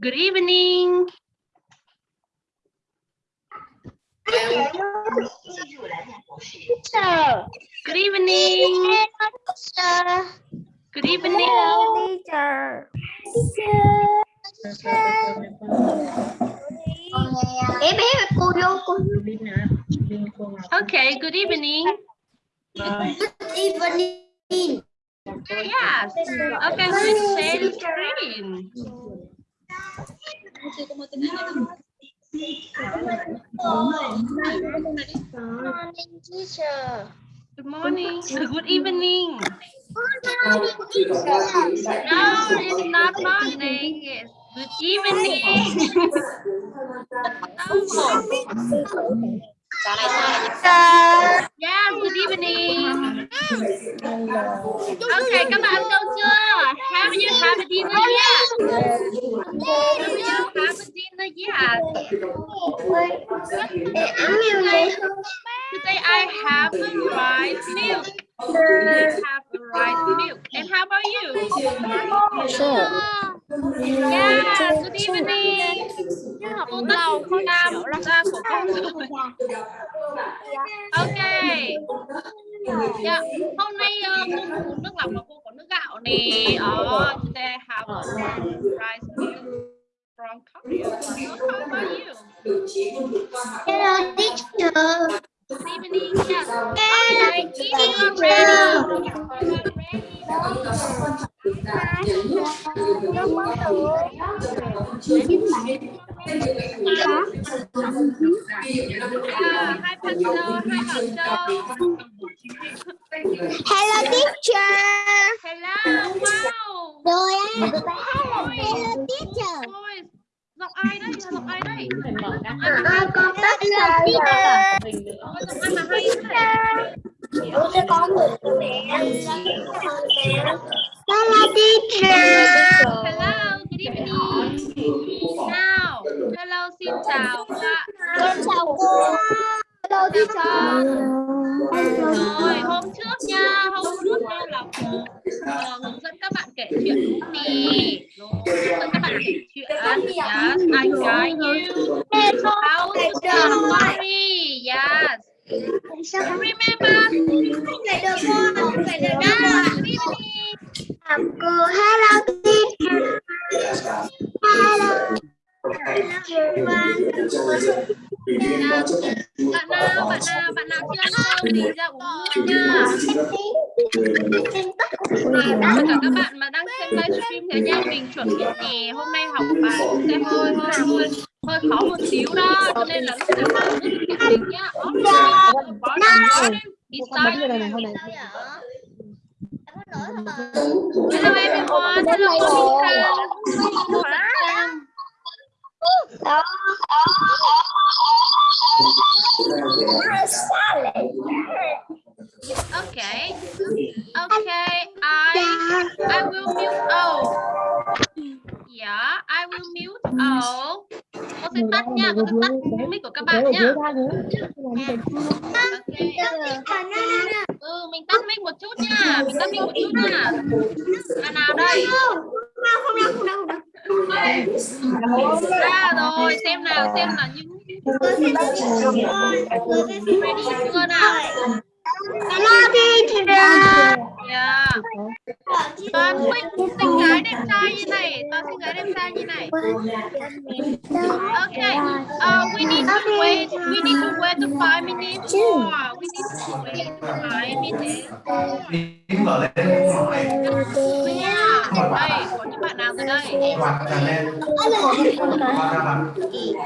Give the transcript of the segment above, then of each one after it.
Good evening. Teacher. Good evening. Good evening. Teacher. Bé bé cô vô cô. Okay, good evening. Good evening. Yes. Okay, please share the screen. Morning, teacher. Good morning. Good evening. Morning, teacher. No, it's not morning. It's good evening. No. Yeah, good evening. Okay, các bạn đâu chưa? Have you had a dinner yet? Have you had a dinner yet? Today, today I have a rice milk. I have a rice milk. And how about you? Yeah, good evening. Cô Tàu, cô Nam, ra của cô rồi. Ok. Dạ, hôm nay uh, cô nước lọc mà cô có nước gạo nè. Ờ, today have a rice milk from Korea. How about you? Hello, teacher. Evening. Yeah. Hello, teacher. Hello, wow. Á. Hello, teacher. Giọng ai đấy? Giọng ai đấy? À, con tất cả teacher. Ôi, giọng ai mà hay thế này? Ủa, cho con một cái mẹ. Đây?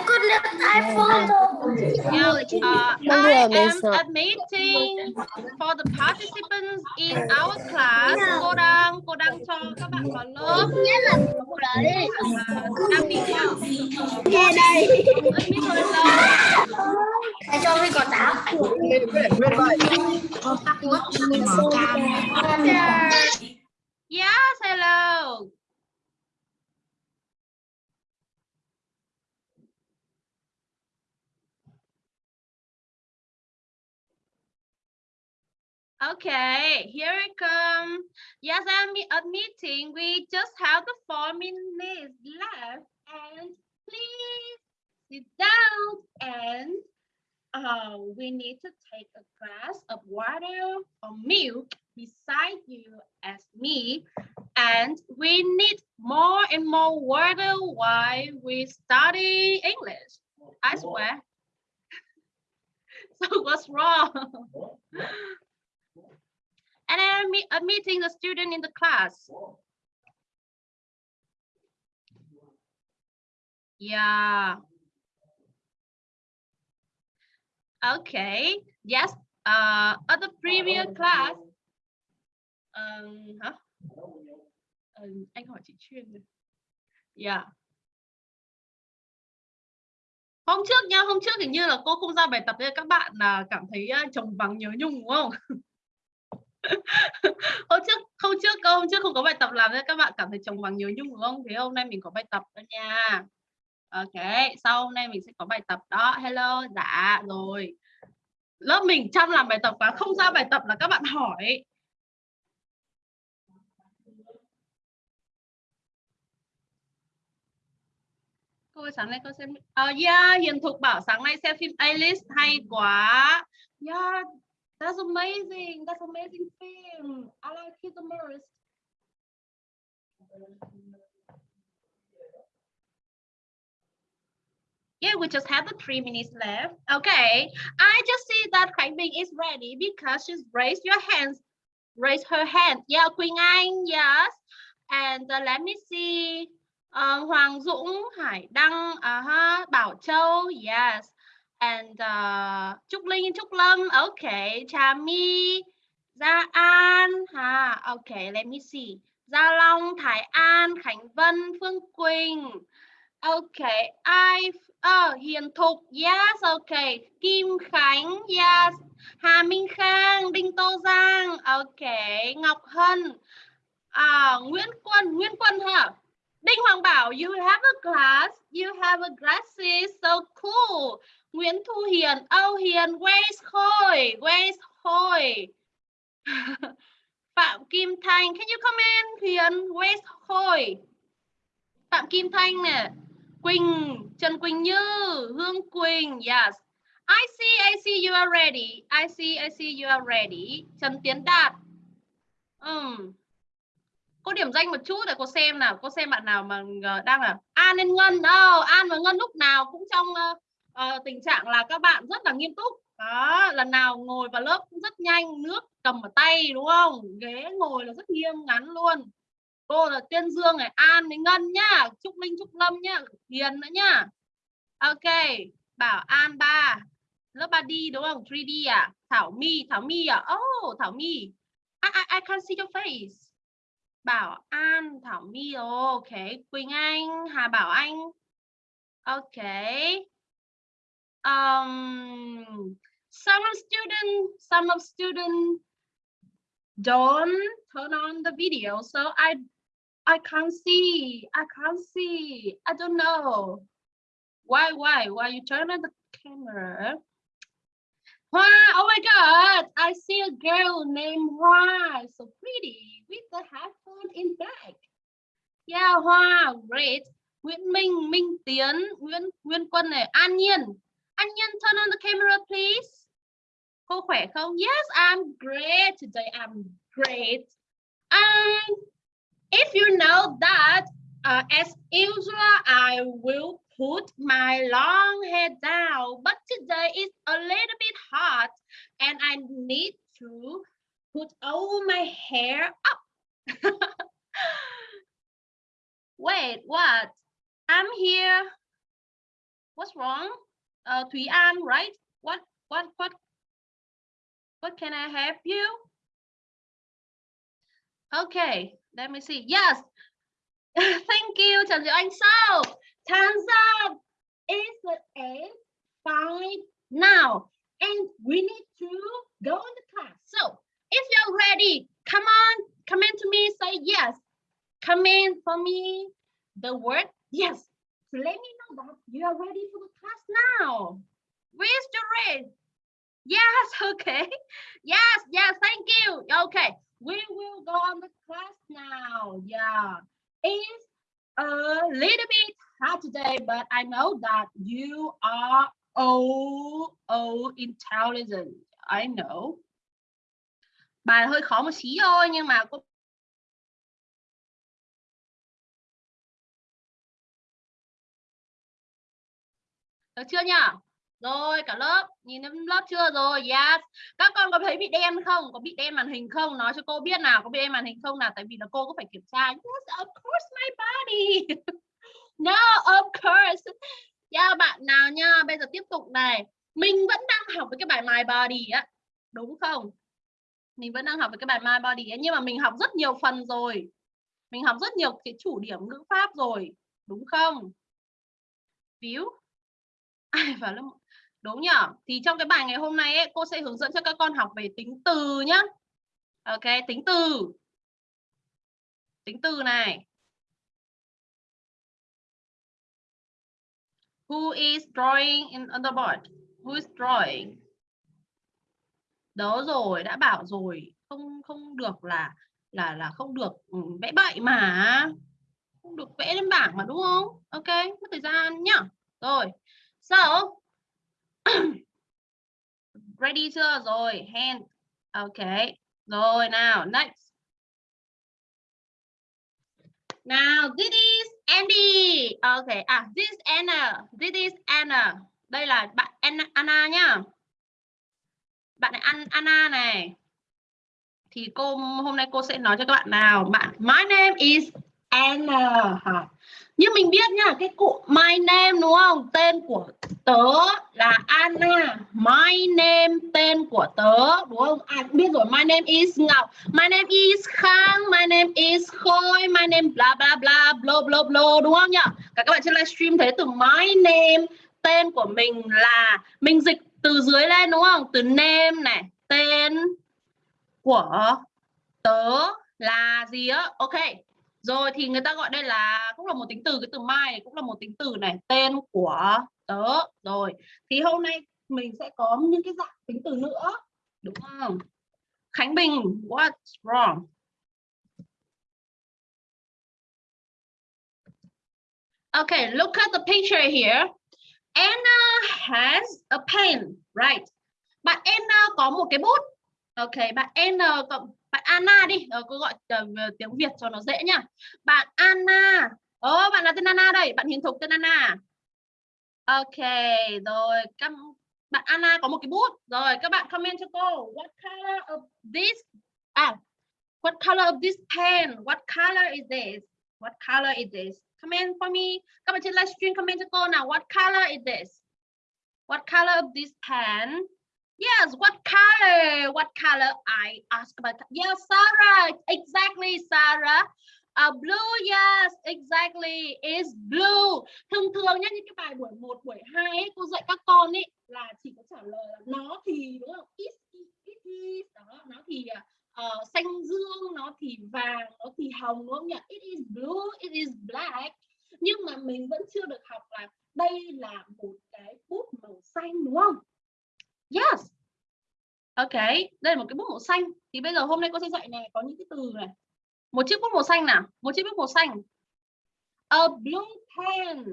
Con được iPhone rồi. Uh, I am admitting for the participants in our class. Cô đang cô đang cho các bạn vào lớp. Nhất là cô đó đi. Uh, đang bị uh, Nghe đây. admit vào lên lớp. Để cho mình có táo. Yes, hello. Okay, here it comes. Yes, I'm admitting we just have the four minutes left. And please sit down and uh, we need to take a glass of water or milk beside you as me. And we need more and more water while we study English. I swear. so what's wrong? And I'm admitting the student in the class. Yeah. Okay. Yes. Uh, at the previous class. Um, hả? Um, anh hỏi chị chuyên rồi. Yeah. Hôm trước nha, hôm trước hình như là cô không ra bài tập nên các bạn là cảm thấy à, chồng vắng nhớ nhung đúng không? hôm trước hôm trước câu hôm trước không có bài tập làm nên các bạn cảm thấy chồng vắng nhớ nhung đúng không? Thế hôm nay mình có bài tập đó nha. Ok, sau hôm nay mình sẽ có bài tập đó. Hello, dạ rồi. Lớp mình chăm làm bài tập và không ra bài tập là các bạn hỏi. Cô ơi, sáng nay cô xem uh, yeah, Hiền Thục bảo sáng nay xem phim Alice hay quá. Yeah, that's amazing. That's amazing film. I like it the most. Yeah, we just have the three minutes left. Okay, I just see that Khánh is ready because she's raised your hands. Raise her hand. Yeah, Quỳnh Anh, yes. And uh, let me see. Uh, Hoàng Dũng, Hải Đăng, uh -huh. Bảo Châu, yes. And uh, Trúc Linh, Trúc Lâm, okay. Trà My, Gia An, ha. Okay, let me see. Gia Long, Thái An, Khánh Vân, Phương Quỳnh. Okay, I Oh, ờ, Hiền Thục, yes, okay. Kim Khánh, yes. Hà Minh Khang, Đinh Tô Giang, okay. Ngọc Hân, à, Nguyễn Quân, Nguyễn Quân hả? Đinh Hoàng Bảo, you have a glass, you have a glasses, so cool. Nguyễn Thu Hiền, Âu Hiền, Grace Khôi, Grace Khôi? Phạm Kim Thanh, can you comment? Hiền, where's Khôi? Phạm Kim Thanh nè. Quỳnh, Trần Quỳnh Như, Hương Quỳnh, yes. I see, I see you are ready. I see, I see you are ready. Trần Tiến Đạt. Um. Cô điểm danh một chút để cô xem nào, cô xem bạn nào mà ờ, đang là An Ngân. Oh, An và Ngân lúc nào cũng trong uh, uh, tình trạng là các bạn rất là nghiêm túc. Đó, lần nào ngồi vào lớp cũng rất nhanh, nước cầm ở tay đúng không? Ghế ngồi là rất nghiêm ngắn luôn. Cô là Tiên Dương này An với Ngân nhá Trúc Linh Trúc Lâm nhá Hiền nữa nhá. Ok Bảo An ba lớp 3D đúng không? 3D à? Thảo My Thảo My à? Oh Thảo My I, I, I can't see your face. Bảo An Thảo My ok Quỳnh Anh Hà Bảo Anh. Ok. Um, some of student some of student don't turn on the video so I I can't see. I can't see. I don't know. Why, why? Why you turn on the camera? Wow, oh my God. I see a girl named Hoa. So pretty with the headphone in back. Yeah, Hoa, great. Nguyễn Minh, Minh Tiến, Nguyễn Nguyên Quân này, An Nhiên. An Nhiên, turn on the camera, please. Cô khỏe không? Yes, I'm great. Today I'm great. And if you know that, uh, as usual, I will put my long hair down, but today it's a little bit hot and I need to put all my hair up. Wait, what? I'm here. What's wrong? Uh, Thúy An, right? What, what, what, what can I help you? Okay, let me see. Yes. Thank you, Trần Diệu Anh. So, time's up. It's eight five now. And we need to go in the class. So, if you're ready, come on, come in to me, say yes. Come in for me. The word yes. Let me know that you are ready for the class now. Where's your red. Yes, okay. Yes, yes, thank you. Okay, we will go on the class now. Yeah, it's a little bit hard today, but I know that you are all, all intelligent. I know. Bài hơi khó một xí thôi nhưng mà cô Được chưa nhỉ? Rồi cả lớp nhìn đến lớp chưa rồi? Yes. Các con có thấy bị đen không? Có bị đen màn hình không? Nói cho cô biết nào, có bị đen màn hình không nào? Tại vì là cô có phải kiểm tra. Yes, of course my body. no, of course. Yeah, bạn nào nha, bây giờ tiếp tục này. Mình vẫn đang học với cái bài my body á. Đúng không? Mình vẫn đang học với cái bài my body ấy, nhưng mà mình học rất nhiều phần rồi. Mình học rất nhiều cái chủ điểm ngữ pháp rồi, đúng không? Víu ai vào lớp đúng nhỉ thì trong cái bài ngày hôm nay ấy, cô sẽ hướng dẫn cho các con học về tính từ nhá. Ok tính từ. Tính từ này. Who is drawing in on the board who is drawing? Đó rồi đã bảo rồi. Không không được là là là không được ừ, vẽ bậy mà. Không được vẽ lên bảng mà đúng không? Ok mất thời gian nhá. Rồi. So, ready chưa? Rồi, hand. Okay. Rồi nào, next. Now, this is Andy. Okay, à, this is Anna. This is Anna. Đây là bạn Anna, Anna nhá. Bạn này Anna này. Thì cô hôm nay cô sẽ nói cho các bạn nào. Bạn, my name is Anna. Như mình biết nhá, cái cụ my name đúng không? Tên của tớ là Anna. My name tên của tớ đúng không? À biết rồi, my name is Ngọc. My name is Khang, my name is Khôi, my name bla bla bla blo blo blo đúng không nhỉ? Cả các bạn trên livestream thấy từ my name tên của mình là mình dịch từ dưới lên đúng không? Từ name này, tên của tớ là gì á? Ok rồi thì người ta gọi đây là cũng là một tính từ cái từ mai cũng là một tính từ này tên của tớ rồi thì hôm nay mình sẽ có những cái dạng tính từ nữa đúng không Khánh Bình what's wrong Okay, look at the picture here. Anna has a pen, right? Bạn Anna có một cái bút. Okay, bạn Anna cộng bạn Anna đi ờ, cô gọi uh, tiếng Việt cho nó dễ nhá. Bạn Anna Ồ, bạn là tên Anna đây bạn Hiền Thục tên Anna à? Ok rồi các bạn Anna có một cái bút. Rồi các bạn comment cho cô what color of this à what color of this pen what color is this what color is this? Comment for me. Các bạn trên livestream comment cho cô nào what color is this? What color of this pen? Yes, what color? What color? I ask about. Yes, Sarah. Exactly, Sarah. Uh, blue, yes, exactly, is blue. Thông thường nhé, những cái bài buổi 1, buổi 2 ấy, cô dạy các con ấy là chỉ có trả lời là nó thì đúng không? It, it, it is, đó, nó thì uh, xanh dương, nó thì vàng, nó thì hồng đúng không nhỉ? It is blue, it is black. Nhưng mà mình vẫn chưa được học là đây là một cái bút màu xanh đúng không? Yes. Ok, đây là một cái bút màu xanh. Thì bây giờ hôm nay cô sẽ dạy này có những cái từ này. Một chiếc bút màu xanh nào, một chiếc bút màu xanh. A blue pen.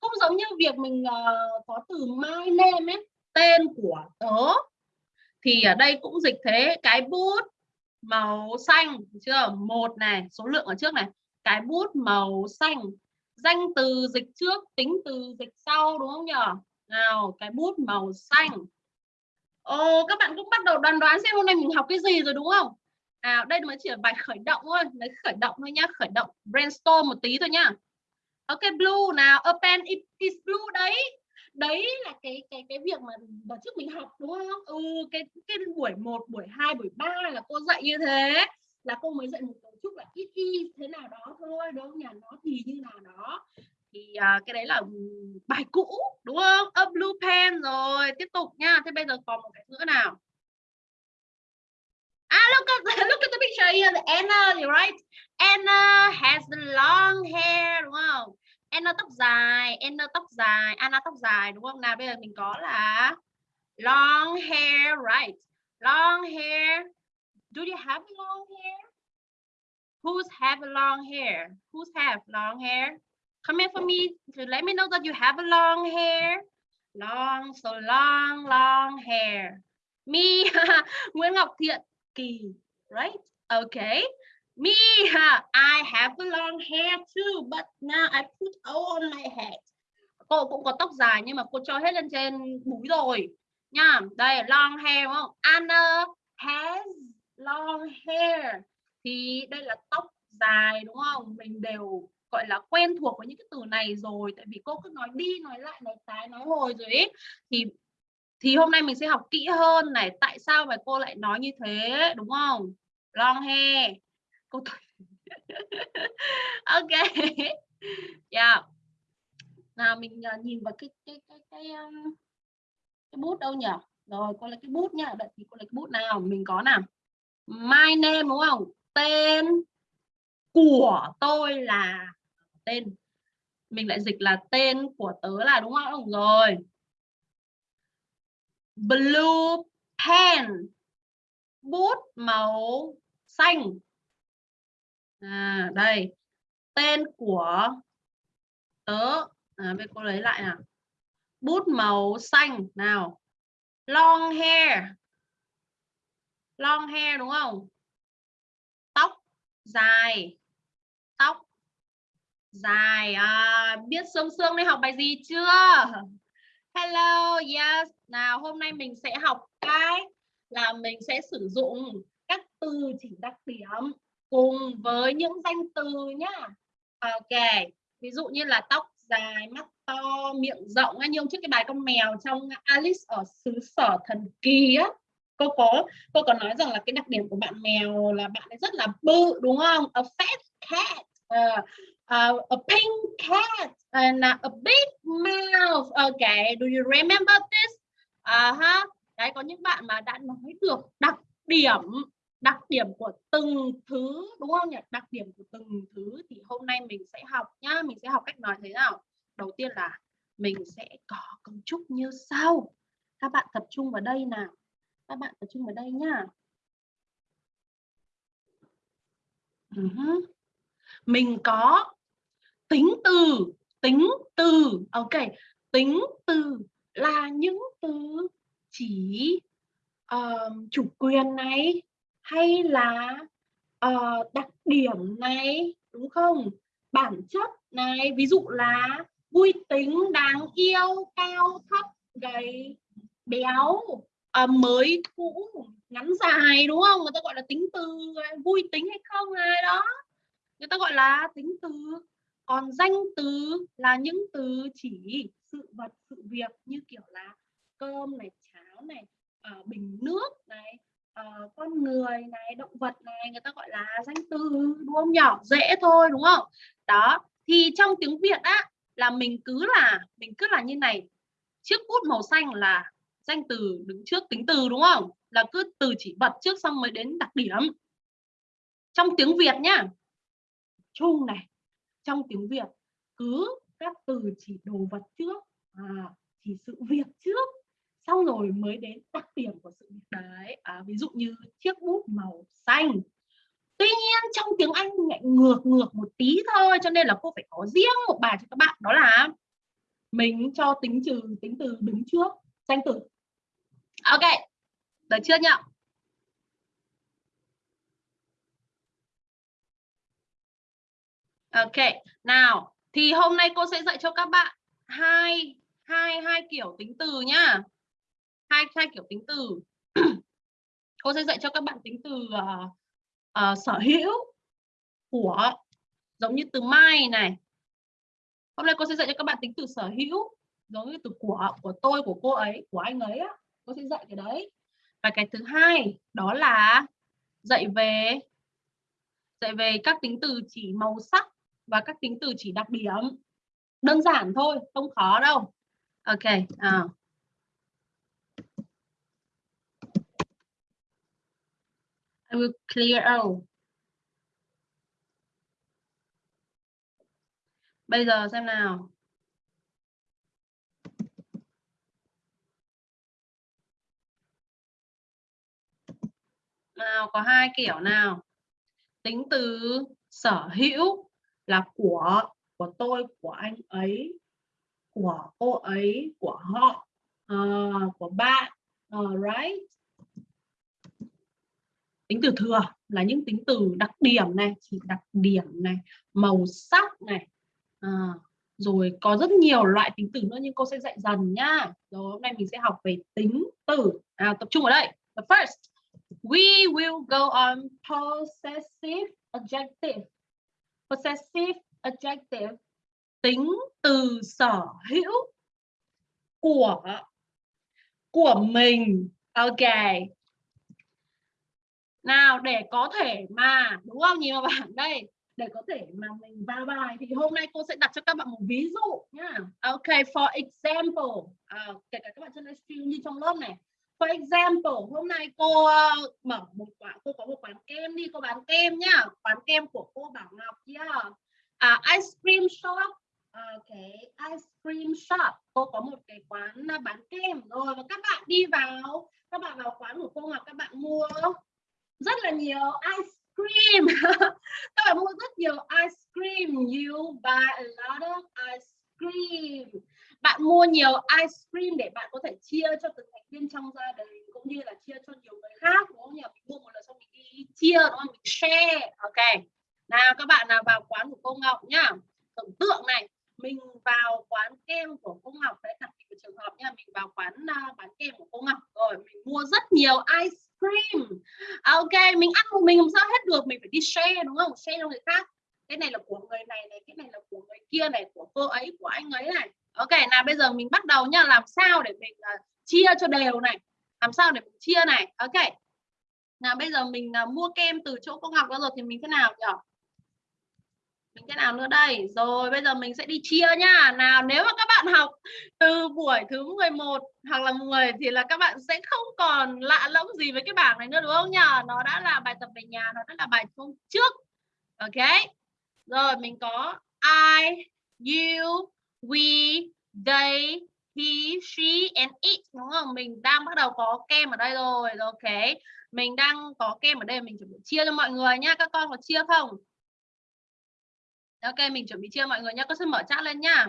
Không giống như việc mình uh, có từ my name ấy, tên của tớ. Thì ở đây cũng dịch thế, cái bút màu xanh, chưa? Một này, số lượng ở trước này. Cái bút màu xanh. Danh từ dịch trước, tính từ dịch sau đúng không nhỉ? Nào, cái bút màu xanh Ồ, các bạn cũng bắt đầu đoán đoán xem hôm nay mình học cái gì rồi đúng không? À, đây mới chỉ là bài khởi động thôi, lấy khởi động thôi nhá, khởi động brainstorm một tí thôi nhá. Ok, blue nào, a pen is blue đấy. Đấy là cái cái cái việc mà đợt trước mình học đúng không? Ừ, cái cái buổi 1, buổi 2, buổi 3 là cô dạy như thế. Là cô mới dạy một cấu trúc là it is thế nào đó thôi, đúng không? Nhà nó thì như nào đó thì uh, cái đấy là bài cũ đúng không a blue pen rồi tiếp tục nha thế bây giờ còn một cái nữa nào Ah, look at look at the picture here. Anna, right. Anna has the long hair, đúng không? Anna tóc dài, Anna tóc dài, Anna tóc dài, đúng không? Nào bây giờ mình có là long hair right long hair do you have long hair who's have long hair who's have long hair comment for me. To let me know that you have a long hair. Long, so long long hair. Me, Nguyễn Ngọc Thiện, Kỳ, right? Okay me, I have a long hair too, but now I put all on my head. Cô cũng có tóc dài nhưng mà cô cho hết lên trên búi rồi. Nha, đây, long hair, đúng không? Anna has long hair. Thì đây là tóc dài, đúng không? Mình đều gọi là quen thuộc với những cái từ này rồi, tại vì cô cứ nói đi, nói lại, nói tái, nói hồi rồi ấy, thì thì hôm nay mình sẽ học kỹ hơn này, tại sao mà cô lại nói như thế, đúng không? Long hair cô ok. Yeah. Nào mình à, nhìn vào cái cái cái cái um, cái bút đâu nhỉ? Rồi, cô lấy cái bút nhá, đợi thì cô lấy cái bút nào, mình có nào. My name, đúng không? Tên của tôi là tên. Mình lại dịch là tên của tớ là đúng không? Rồi. Blue pen. Bút màu xanh. À đây. Tên của tớ. À, bây cô lấy lại nào. Bút màu xanh nào. Long hair. Long hair đúng không? Tóc dài dài à, biết sương sương đây học bài gì chưa? Hello yes. Nào hôm nay mình sẽ học cái là mình sẽ sử dụng các từ chỉ đặc điểm cùng với những danh từ nhá. Ok ví dụ như là tóc dài mắt to miệng rộng như hôm trước cái bài con mèo trong Alice ở xứ sở thần kỳ á. Cô có cô có nói rằng là cái đặc điểm của bạn mèo là bạn ấy rất là bự đúng không? A fat cat uh, uh, a pink cat and a big mouth. Okay do you remember this? Uh -huh. đấy có những bạn mà đã nói được đặc điểm đặc điểm của từng thứ đúng không nhỉ? Đặc điểm của từng thứ thì hôm nay mình sẽ học nhá. Mình sẽ học cách nói thế nào? Đầu tiên là mình sẽ có cấu trúc như sau. Các bạn tập trung vào đây nào. Các bạn tập trung vào đây nhá. Ừ uh -huh. mình có tính từ tính từ ok tính từ là những từ chỉ uh, chủ quyền này hay là uh, đặc điểm này đúng không? Bản chất này ví dụ là vui tính đáng yêu cao thấp gầy béo à, mới cũ ngắn dài đúng không? Người ta gọi là tính từ à, vui tính hay không ai đó? Người ta gọi là tính từ còn danh từ là những từ chỉ sự vật sự việc như kiểu là cơm này cháo này uh, bình nước này uh, con người này động vật này người ta gọi là danh từ đúng không nhỏ dễ thôi đúng không? Đó thì trong tiếng việt á là mình cứ là mình cứ là như này chiếc bút màu xanh là danh từ đứng trước tính từ đúng không? Là cứ từ chỉ vật trước xong mới đến đặc điểm. Trong tiếng việt nhá chung này trong tiếng việt cứ các từ chỉ đồ vật trước à, chỉ sự việc trước xong rồi mới đến đặc điểm của sự việc. Đấy à, ví dụ như chiếc bút màu xanh. Tuy nhiên trong tiếng Anh lại ngược ngược một tí thôi cho nên là cô phải có riêng một bài cho các bạn đó là mình cho tính trừ tính từ đứng trước danh từ. Ok được chưa nhỉ? Ok nào thì hôm nay cô sẽ dạy cho các bạn hai hai hai kiểu tính từ nhá. Hai hai kiểu tính từ. Cô sẽ dạy cho các bạn tính từ uh, uh, sở hữu của giống như từ mai này. Hôm nay cô sẽ dạy cho các bạn tính từ sở hữu giống như từ của của tôi của cô ấy của anh ấy á. Cô sẽ dạy cái đấy. Và cái thứ hai đó là dạy về dạy về các tính từ chỉ màu sắc và các tính từ chỉ đặc điểm. Đơn giản thôi, không khó đâu. Ok à. I will clear out. Bây giờ xem nào. Nào, có hai kiểu nào? Tính từ sở hữu là của của tôi của anh ấy của cô ấy của họ uh, của bạn. Uh, right. Tính từ thừa là những tính từ đặc điểm này chỉ đặc điểm này màu sắc này. À, rồi có rất nhiều loại tính từ nữa nhưng cô sẽ dạy dần nhá. Rồi hôm nay mình sẽ học về tính từ. À, tập trung ở đây. The first we will go on possessive adjective possessive adjective tính từ sở hữu của của mình. Ok. Nào để có thể mà đúng không? Nhìn vào bảng đây để có thể mà mình vào bài thì hôm nay cô sẽ đặt cho các bạn một ví dụ nhá ok for example. À, kể cả các bạn trên livestream như trong lớp này for example hôm nay cô uh, mở một quán cô có một quán kem đi cô bán kem nhá. Quán kem của cô Bảo Ngọc yeah. à, ice cream shop. Cái ice cream shop. Cô có một cái quán ờ, bán kem rồi. Và các bạn đi vào. Các bạn vào quán của cô Ngọc các bạn mua rất là nhiều ice cream. Các bạn mua rất nhiều ice cream. You buy a lot of ice cream bạn mua nhiều ice cream để bạn có thể chia cho từng thành viên trong gia đình cũng như là chia cho nhiều người khác đúng không nhỉ? Mình mua một lần xong mình đi chia đúng không? Mình share. Ok. Nào các bạn nào vào quán của cô Ngọc nhá. Tưởng tượng này mình vào quán kem của cô Ngọc đấy đặt một trường hợp nha mình vào quán uh, bán kem của cô Ngọc rồi mình mua rất nhiều ice cream. Ok mình ăn một mình làm sao hết được mình phải đi share đúng không? Share cho người khác cái này là của người này này cái này là của người kia này của cô ấy của anh ấy này. Ok nào bây giờ mình bắt đầu nha làm sao để mình uh, chia cho đều này? Làm sao để mình chia này? Ok. Nào bây giờ mình uh, mua kem từ chỗ cô Ngọc rồi thì mình thế nào nhỉ mình thế nào nữa đây? Rồi bây giờ mình sẽ đi chia nha nào nếu mà các bạn học từ buổi thứ 11 hoặc là 10 thì là các bạn sẽ không còn lạ lẫm gì với cái bảng này nữa đúng không nhỉ nó đã là bài tập về nhà nó đã là bài hôm trước. Ok rồi mình có I you we they he she and it đúng không mình đang bắt đầu có kem ở đây rồi ok mình đang có kem ở đây mình chuẩn bị chia cho mọi người nhá các con có chia không Ok, mình chuẩn bị chia mọi người nhá Con sẽ mở chat lên nhá.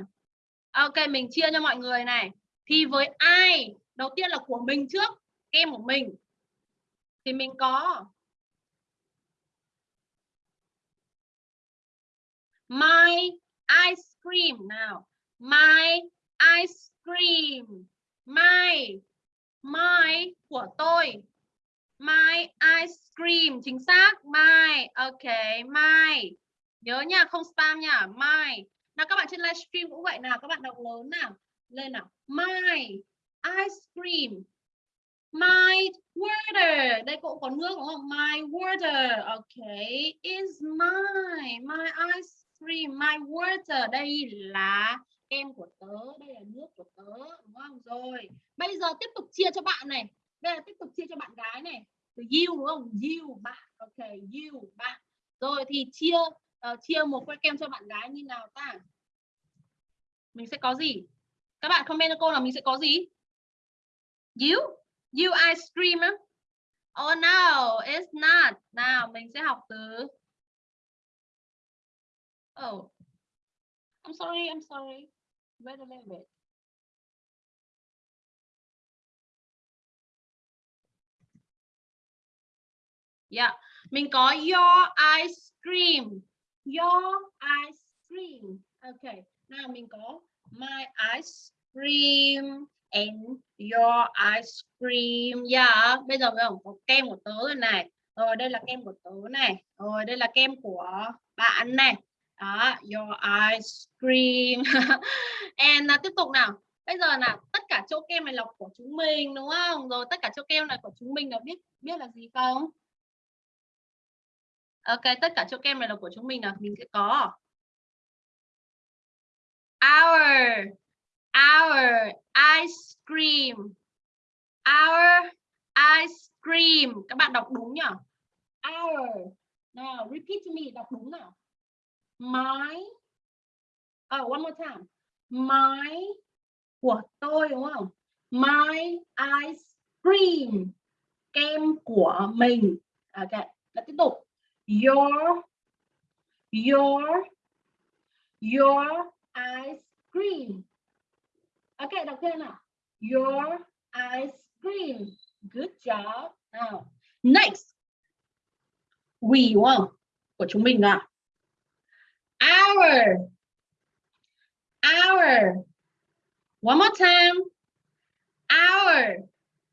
Ok, mình chia cho mọi người này. Thì với ai? Đầu tiên là của mình trước. Kem của mình. Thì mình có My ice cream. Nào. My ice cream. My my của tôi. My ice cream. Chính xác. My. Ok, my. Nhớ nha không spam nha. My. Nào các bạn trên livestream cũng vậy nào. Các bạn đọc lớn nào. Lên nào. My ice cream. My water. Đây cũng có nước đúng không? My water. Okay is my my ice Free. My water đây là em của tớ đây là nước của tớ đúng không? Rồi bây giờ tiếp tục chia cho bạn này. Đây là tiếp tục chia cho bạn gái này. Từ you đúng không? You bạn. Ok you bạn. Rồi thì chia uh, chia một que kem cho bạn gái như nào ta? Mình sẽ có gì? Các bạn comment cho cô là mình sẽ có gì? You? You ice cream á? Oh no it's not. Nào mình sẽ học từ oh I'm sorry I'm sorry. Wait a little bit. Yeah, mình có your ice cream. Your ice cream. Okay, nào mình có my ice cream and your ice cream. Yeah bây giờ mình có kem của tớ rồi này. Rồi đây là kem của tớ này. Rồi đây là kem của bạn này đó your ice cream and là tiếp tục nào. Bây giờ là tất cả chỗ kem này là của chúng mình đúng không? Rồi tất cả chỗ kem này của chúng mình là biết biết là gì không? Ok, tất cả chỗ kem này là của chúng mình là mình sẽ có. Our our ice cream our ice cream các bạn đọc đúng nhỉ? Our. Nào repeat to me đọc đúng nào my oh ờ, one more time. My của tôi, đúng không? My ice cream. Kem của mình. Ok và tiếp tục. Your your your ice cream. Ok, đọc thêm nào. Your ice cream. Good job. Nào. Next. We, đúng không? Của chúng mình nào Hour, hour, one more time. Hour.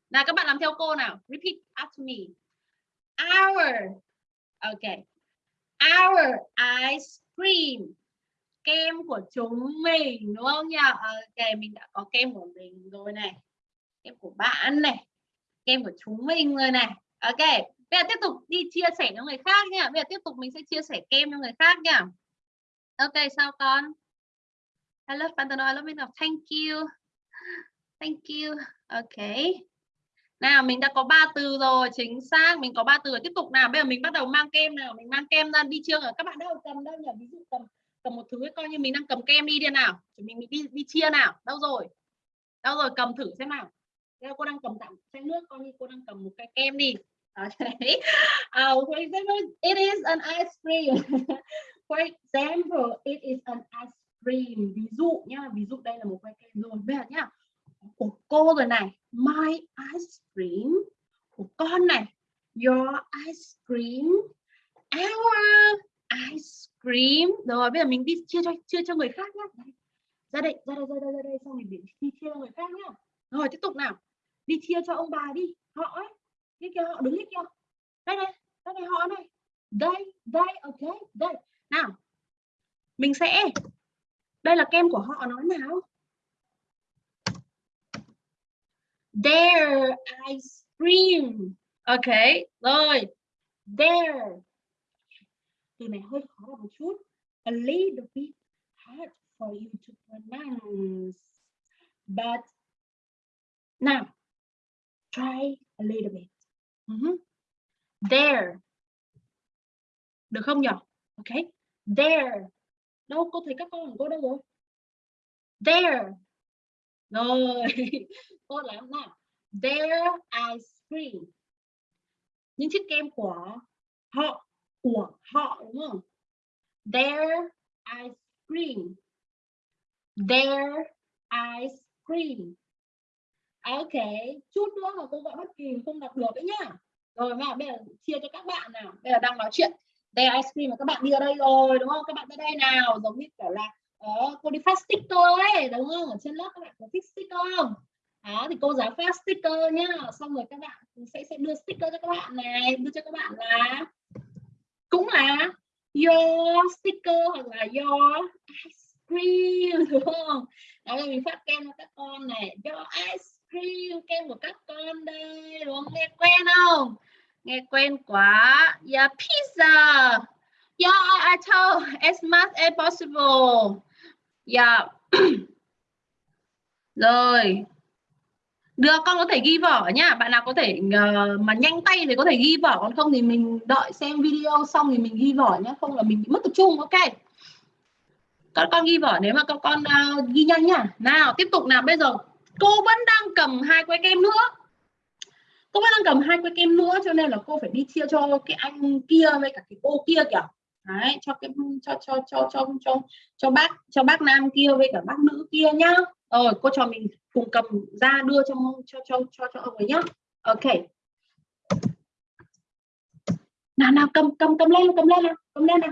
nào các bạn làm theo cô nào. Repeat after me. Hour. okay our ice cream. Kem của chúng mình đúng không nhỉ? Ok mình đã có kem của mình rồi này. Kem của bạn này. Kem của chúng mình rồi này. Ok bây giờ tiếp tục đi chia sẻ cho người khác nha. Bây giờ tiếp tục mình sẽ chia sẻ kem cho người khác nha ok sao con? I love Pantano I love it thank you. Thank you. Ok. Nào mình đã có ba từ rồi chính xác. Mình có ba từ rồi. tiếp tục nào. Bây giờ mình bắt đầu mang kem nào. Mình mang kem ra. Đi chưa ở các bạn đâu cầm đâu nhỉ? Ví dụ cầm cầm một thứ coi như mình đang cầm kem đi đi nào. Mình mình đi đi chia nào. Đâu rồi? Đâu rồi? Cầm thử xem nào. Đây, cô đang cầm tặng chai nước. Coi như cô đang cầm một cái kem đi. Okay. uh, for example it is an ice cream. for example it is an ice cream. Ví dụ nhá, ví dụ đây là một que kem rồi. Bây giờ nhá, của cô rồi này, my ice cream. Của con này, your ice cream. Our ice cream. Rồi, bây giờ mình đi chia cho chia cho người khác nhá. Ra đây ra đây ra đây ra đây. Xong mình đi chia cho người khác nhá. Rồi, tiếp tục nào. Đi chia cho ông bà đi. Họ ấy, cái kia họ đứng hết kia. Đây này đây này, họ này. Đây đây, ok, đây nào, mình sẽ. Đây là kem của họ nói nào? Their ice cream. Ok, rồi. Their từ này hơi khó một chút. A little bit hard for you to pronounce. But now, try a little bit. Uh -huh. there được không nhỉ ok there. Đâu, cô thấy các con của cô đâu rồi? There. Rồi. Tốt lắm nào. Their ice cream những chiếc kem của họ của họ, đúng không? Their ice cream their ice cream à, ok. Chút nữa mà cô gọi bất kỳ không đọc được đấy nhá. Rồi mà bây giờ chia cho các bạn nào. Bây giờ đang nói chuyện đây ice cream mà các bạn đi ở đây rồi đúng không? Các bạn tới đây nào giống như kiểu là đó, cô đi phát sticker ấy đúng không? Ở trên lớp các bạn có thích sticker không? Đó thì cô giáo phát sticker nhá. Xong rồi các bạn sẽ sẽ đưa sticker cho các bạn này đưa cho các bạn là cũng là your sticker hoặc là your ice cream đúng không? Đó là mình phát kem cho các con này. Your ice cream kem của các con đây đúng không? Nghe quen không? Nghe quen quá. Yeah pizza. Dạ, yeah I told as much as possible. Yeah dạ. rồi. Được con có thể ghi vở nhá. Bạn nào có thể uh, mà nhanh tay thì có thể ghi vở. Còn không thì mình đợi xem video xong thì mình ghi vở nhé không là mình bị mất tập trung ok? Con con ghi vở nếu mà con con uh, ghi nhanh nhá. Nào tiếp tục nào. Bây giờ cô vẫn đang cầm hai que kem nữa cô vẫn đang cầm hai que kem nữa, cho nên là cô phải đi chia cho cái anh kia với cả cái cô kia kìa. Đấy, cho cái, cho cho cho cho cho cho bác cho bác nam kia với cả bác nữ kia nhá. Rồi, cô cho mình cùng cầm ra đưa cho cho cho cho cho ông ấy nhá. Ok. Nào nào, cầm cầm cầm lên cầm lên nào, cầm lên nào.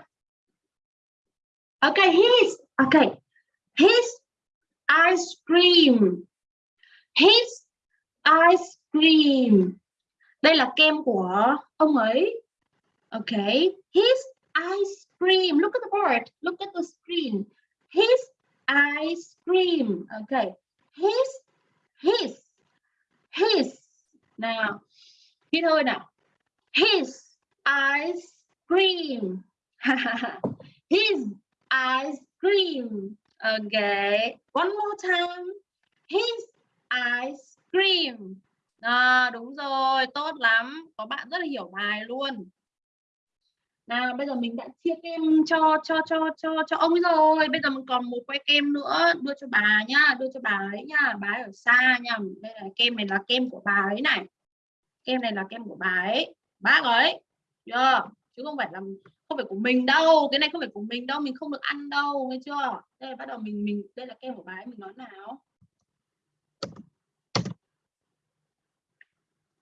Ok, his ok. His ice cream. His ice cream. Đây là kem của ông ấy. Ok. His ice cream. Look at the board look at the screen. His ice cream. Okay his his his. Nào. Hít thôi nào. His ice cream. His ice cream. Okay one more time. His ice cream à, đúng rồi tốt lắm có bạn rất là hiểu bài luôn. Nào bây giờ mình đã chia kem cho cho cho cho cho ông rồi. Bây giờ mình còn một que kem nữa đưa cho bà nhá đưa cho bà ấy nhá. Bà ấy ở xa nha. Đây là kem này là kem của bà ấy này. Kem này là kem của bà ấy. Bác ấy chưa? Chứ không phải là không phải của mình đâu. Cái này không phải của mình đâu mình không được ăn đâu nghe chưa? Đây bắt đầu mình mình đây là kem của bà ấy mình nói nào.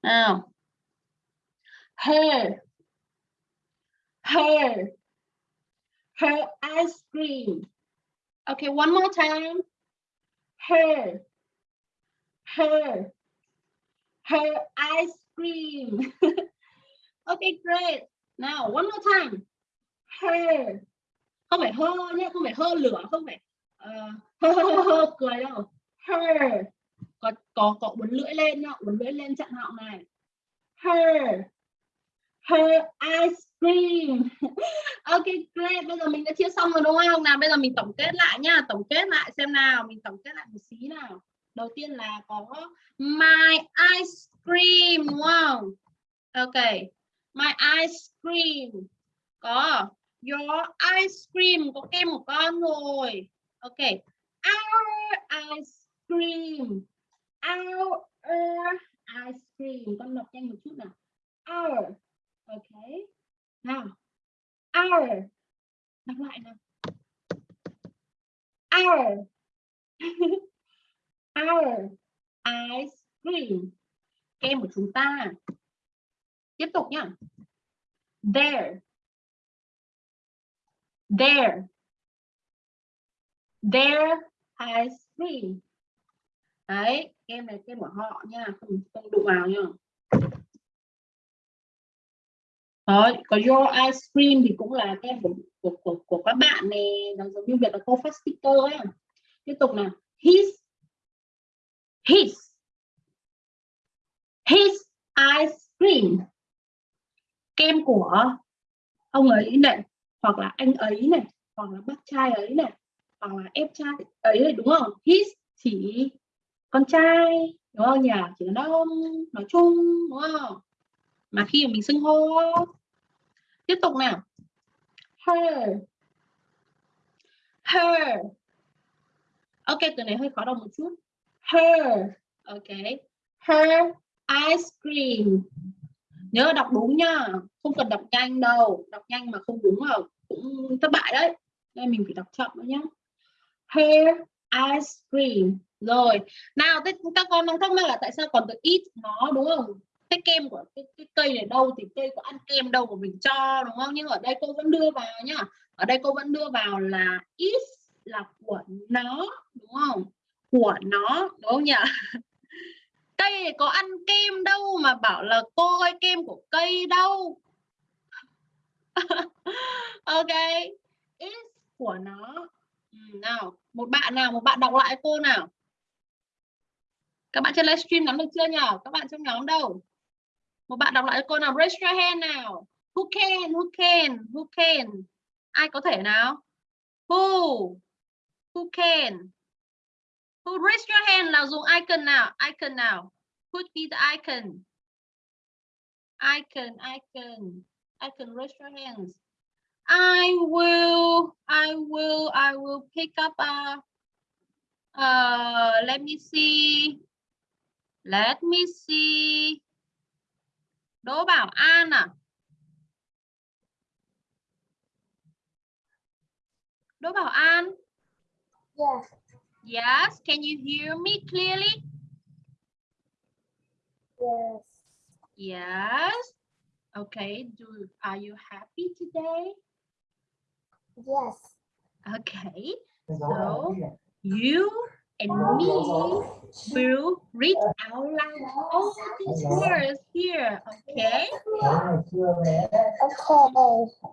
Nào hair hair hair ice cream. Okay one more time. Hair hair hair ice cream. Okay great. Now one more time. Hair không phải hơ nhé không phải hơ lửa không phải uh, hơ, hơ, hơ, hơ cười đâu hair có có có uốn lưỡi lên nhá, uốn lưỡi lên chặn họng này. Her her ice cream. Ok, great. Bây giờ mình đã chia xong rồi đúng không? Nào, bây giờ mình tổng kết lại nhá, tổng kết lại xem nào, mình tổng kết lại một xí nào. Đầu tiên là có my ice cream, đúng không? Ok, my ice cream. Có your ice cream, có kem một con rồi. Ok, our ice cream our uh, ice cream. Con đọc nhanh một chút nào. Our. Ok. Nào. Our. Đọc lại nào. Our. Our ice cream. Kem của chúng ta. Tiếp tục nhá. There. There. Their ice cream đấy kem này kem của họ nha không, không đụng vào nha. Đó, có your ice cream thì cũng là kem của, của, của, của các bạn này nó giống như việc là cô phát sticker ấy. Tiếp tục nào. His his his ice cream. Kem của ông ấy này hoặc là anh ấy này hoặc là bác trai ấy này hoặc là em trai ấy này đúng không? His chỉ con trai, đúng không nhỉ? Chỉ là đàn ông nói chung, đúng không? Mà khi mà mình xưng hô, tiếp tục nào. Her. Her. Ok, từ này hơi khó đọc một chút. Her. Ok. Her ice cream. Nhớ đọc đúng nhá. Không cần đọc nhanh đâu. Đọc nhanh mà không đúng là cũng thất bại đấy. Nên mình phải đọc chậm nữa nhá. Her ice cream rồi. Nào thế các con đang thắc mắc là tại sao còn được ít nó đúng không? Cái kem của cái, cái cây này đâu thì cây có ăn kem đâu mà mình cho đúng không? Nhưng ở đây cô vẫn đưa vào nhá. Ở đây cô vẫn đưa vào là is là của nó đúng không? Của nó đúng không nhỉ? Cây có ăn kem đâu mà bảo là cô ơi kem của cây đâu? Ok. Is của nó. Ừ, nào một bạn nào một bạn đọc lại cô nào các bạn trên livestream nắm được chưa nhỉ các bạn trong nhóm đâu? Một bạn đọc lại cho cô nào. Raise your hand nào. Who can? Who can? Who can? Ai có thể nào? Who? Who can? Who, raise your hand là dùng icon nào? Icon nào? Put be the icon. Icon icon. Icon, raise your hands. I will I will I will pick up a uh let me see. Let me see. Đỗ Bảo An à? Đỗ Bảo An? Yes. Yes, can you hear me clearly? Yes. Yes. Okay, do are you happy today? Yes. Okay. So you and me will read out loud all these words here, okay? Okay.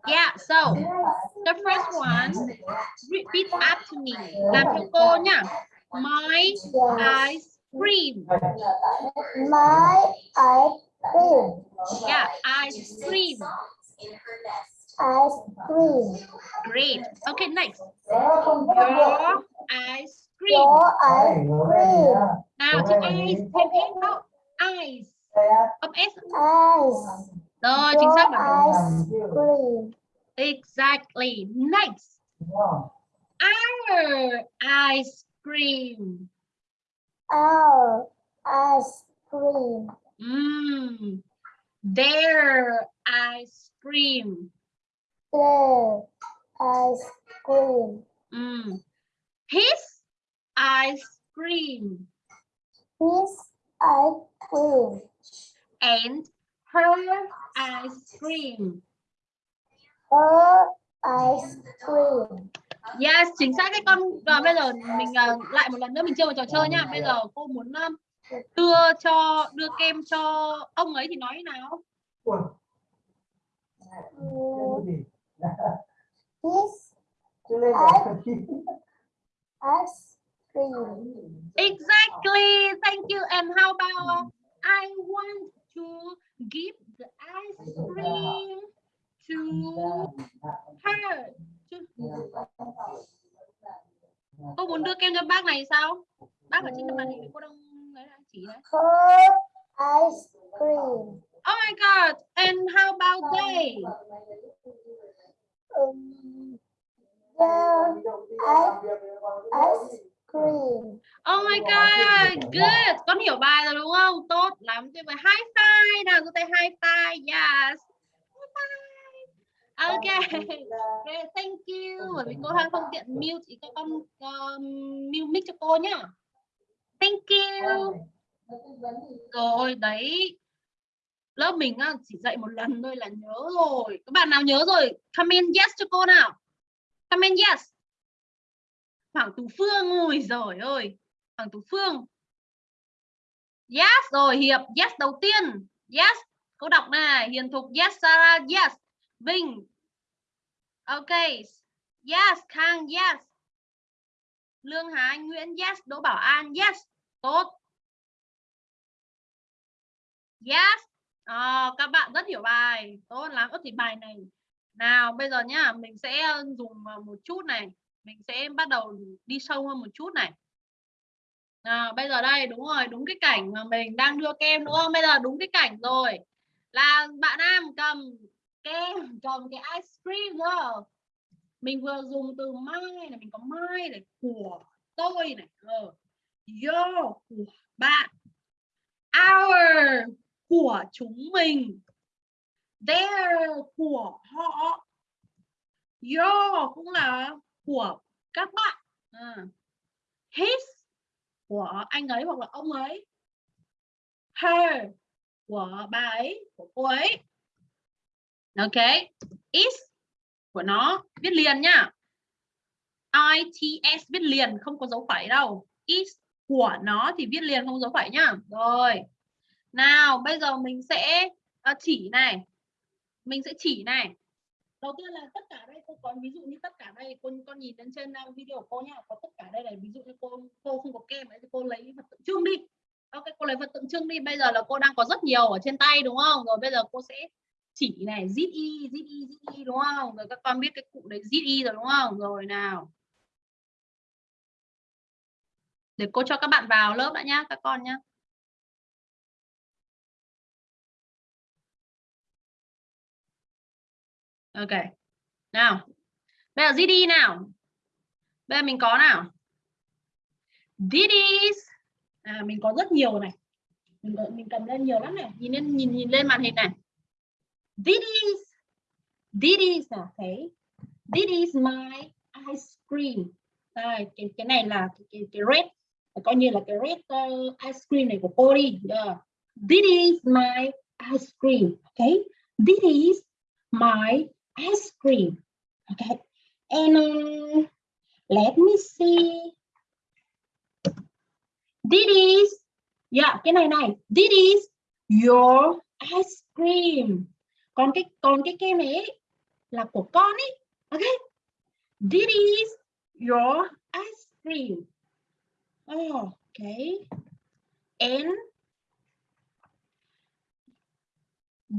Yeah, so the first one, repeat after me. Làm cho cô nha. My ice cream. My ice cream. Yeah, ice cream. Ice cream. Great. Okay, next. Your ice cream. Your ice cream. Nào, chữ ice, thêm s đâu. Ice. Âm s. Ice. Rồi, chính xác ice cream. Exactly. Next. Our ice cream. Our ice cream. Mm. their ice cream Their ice cream. Ừm. his ice cream His ice cream. and her ice cream Her ice cream. Yes, chính xác đấy con. Và bây giờ mình uh, lại một lần nữa mình chơi một trò chơi nhá. Bây giờ cô muốn um, đưa cho đưa kem cho ông ấy thì nói thế nào? His ice cream. Exactly. Thank you. And how about I want to give the ice cream to her. Cô muốn đưa kem cho bác này sao? Bác ở trên màn hình cô đang lấy là chỉ đấy. Her ice cream. Oh my god. And how about they? Um, yeah, ice, ice cream. Oh my god, good. Con hiểu bài rồi đúng không? Tốt lắm. Tuyệt vời. High five nào, giơ tay high five. Yes. High five. Okay. Okay, thank you. Bởi vì cô đang không tiện mute thì các con um, mute mic cho cô nhá. Thank you. Rồi, đấy. Lớp mình á, chỉ dạy một lần thôi là nhớ rồi. Các bạn nào nhớ rồi? Comment yes cho cô nào. Comment yes. Hoàng Tú Phương ui giời ơi. Hoàng Tú Phương. Yes rồi Hiệp Yes đầu tiên. Yes Cô đọc này Hiền Thục Yes Sarah Yes. Vinh. Ok Yes Khang Yes. Lương Hà Anh Nguyễn Yes. Đỗ Bảo An Yes. Tốt. Yes. À, Các bạn rất hiểu bài. Tốt lắm. Ơ thì bài này. Nào bây giờ nhá Mình sẽ ờ, dùng ờ, một chút này mình sẽ bắt đầu đi sâu hơn một chút này. À, bây giờ đây đúng rồi đúng cái cảnh mà mình đang đưa kem đúng không? Bây giờ đúng cái cảnh rồi. Là bạn nam cầm kem cầm cái ice cream rồi mình vừa dùng từ mai này mình có mai này của tôi này ờ. yo của bạn. Our của chúng mình. Their của họ. Your cũng là của các bạn. À. his của anh ấy hoặc là ông ấy. Her của bà ấy của cô ấy. Ok. Is của nó viết liền nhá its viết liền không có dấu phẩy đâu. Is của nó thì viết liền không dấu phẩy nhá rồi. Nào bây giờ mình sẽ uh, chỉ này. Mình sẽ chỉ này đầu tiên là tất cả đây, cô có ví dụ như tất cả đây, cô con nhìn lên trên video của cô nhá, có tất cả đây này, ví dụ như cô cô không có kem ấy thì cô lấy vật tượng trưng đi. Ok, cô lấy vật tượng trưng đi, bây giờ là cô đang có rất nhiều ở trên tay đúng không? Rồi bây giờ cô sẽ chỉ này zit y zit y zit y đúng không? Rồi các con biết cái cụ đấy zit y rồi đúng không? Rồi nào. Để cô cho các bạn vào lớp đã nhá, các con nhá. Ok. Nào. Bây giờ GD nào? Bây giờ mình có nào? This à, mình có rất nhiều này. Mình, mình cầm lên nhiều lắm này. Nhìn lên nhìn nhìn lên màn hình này. This is à, this is là okay this is my ice cream. Đây cái cái này là cái, cái, cái red. Coi như là cái red uh, ice cream này của cô đi. Yeah. this is my ice cream. Okay this is my ice cream. Okay, and um, let me see. This is, yeah, cái này này. This is your ice cream. Còn cái còn cái kem này là của con ấy. Okay. This is your ice cream. Oh, okay. And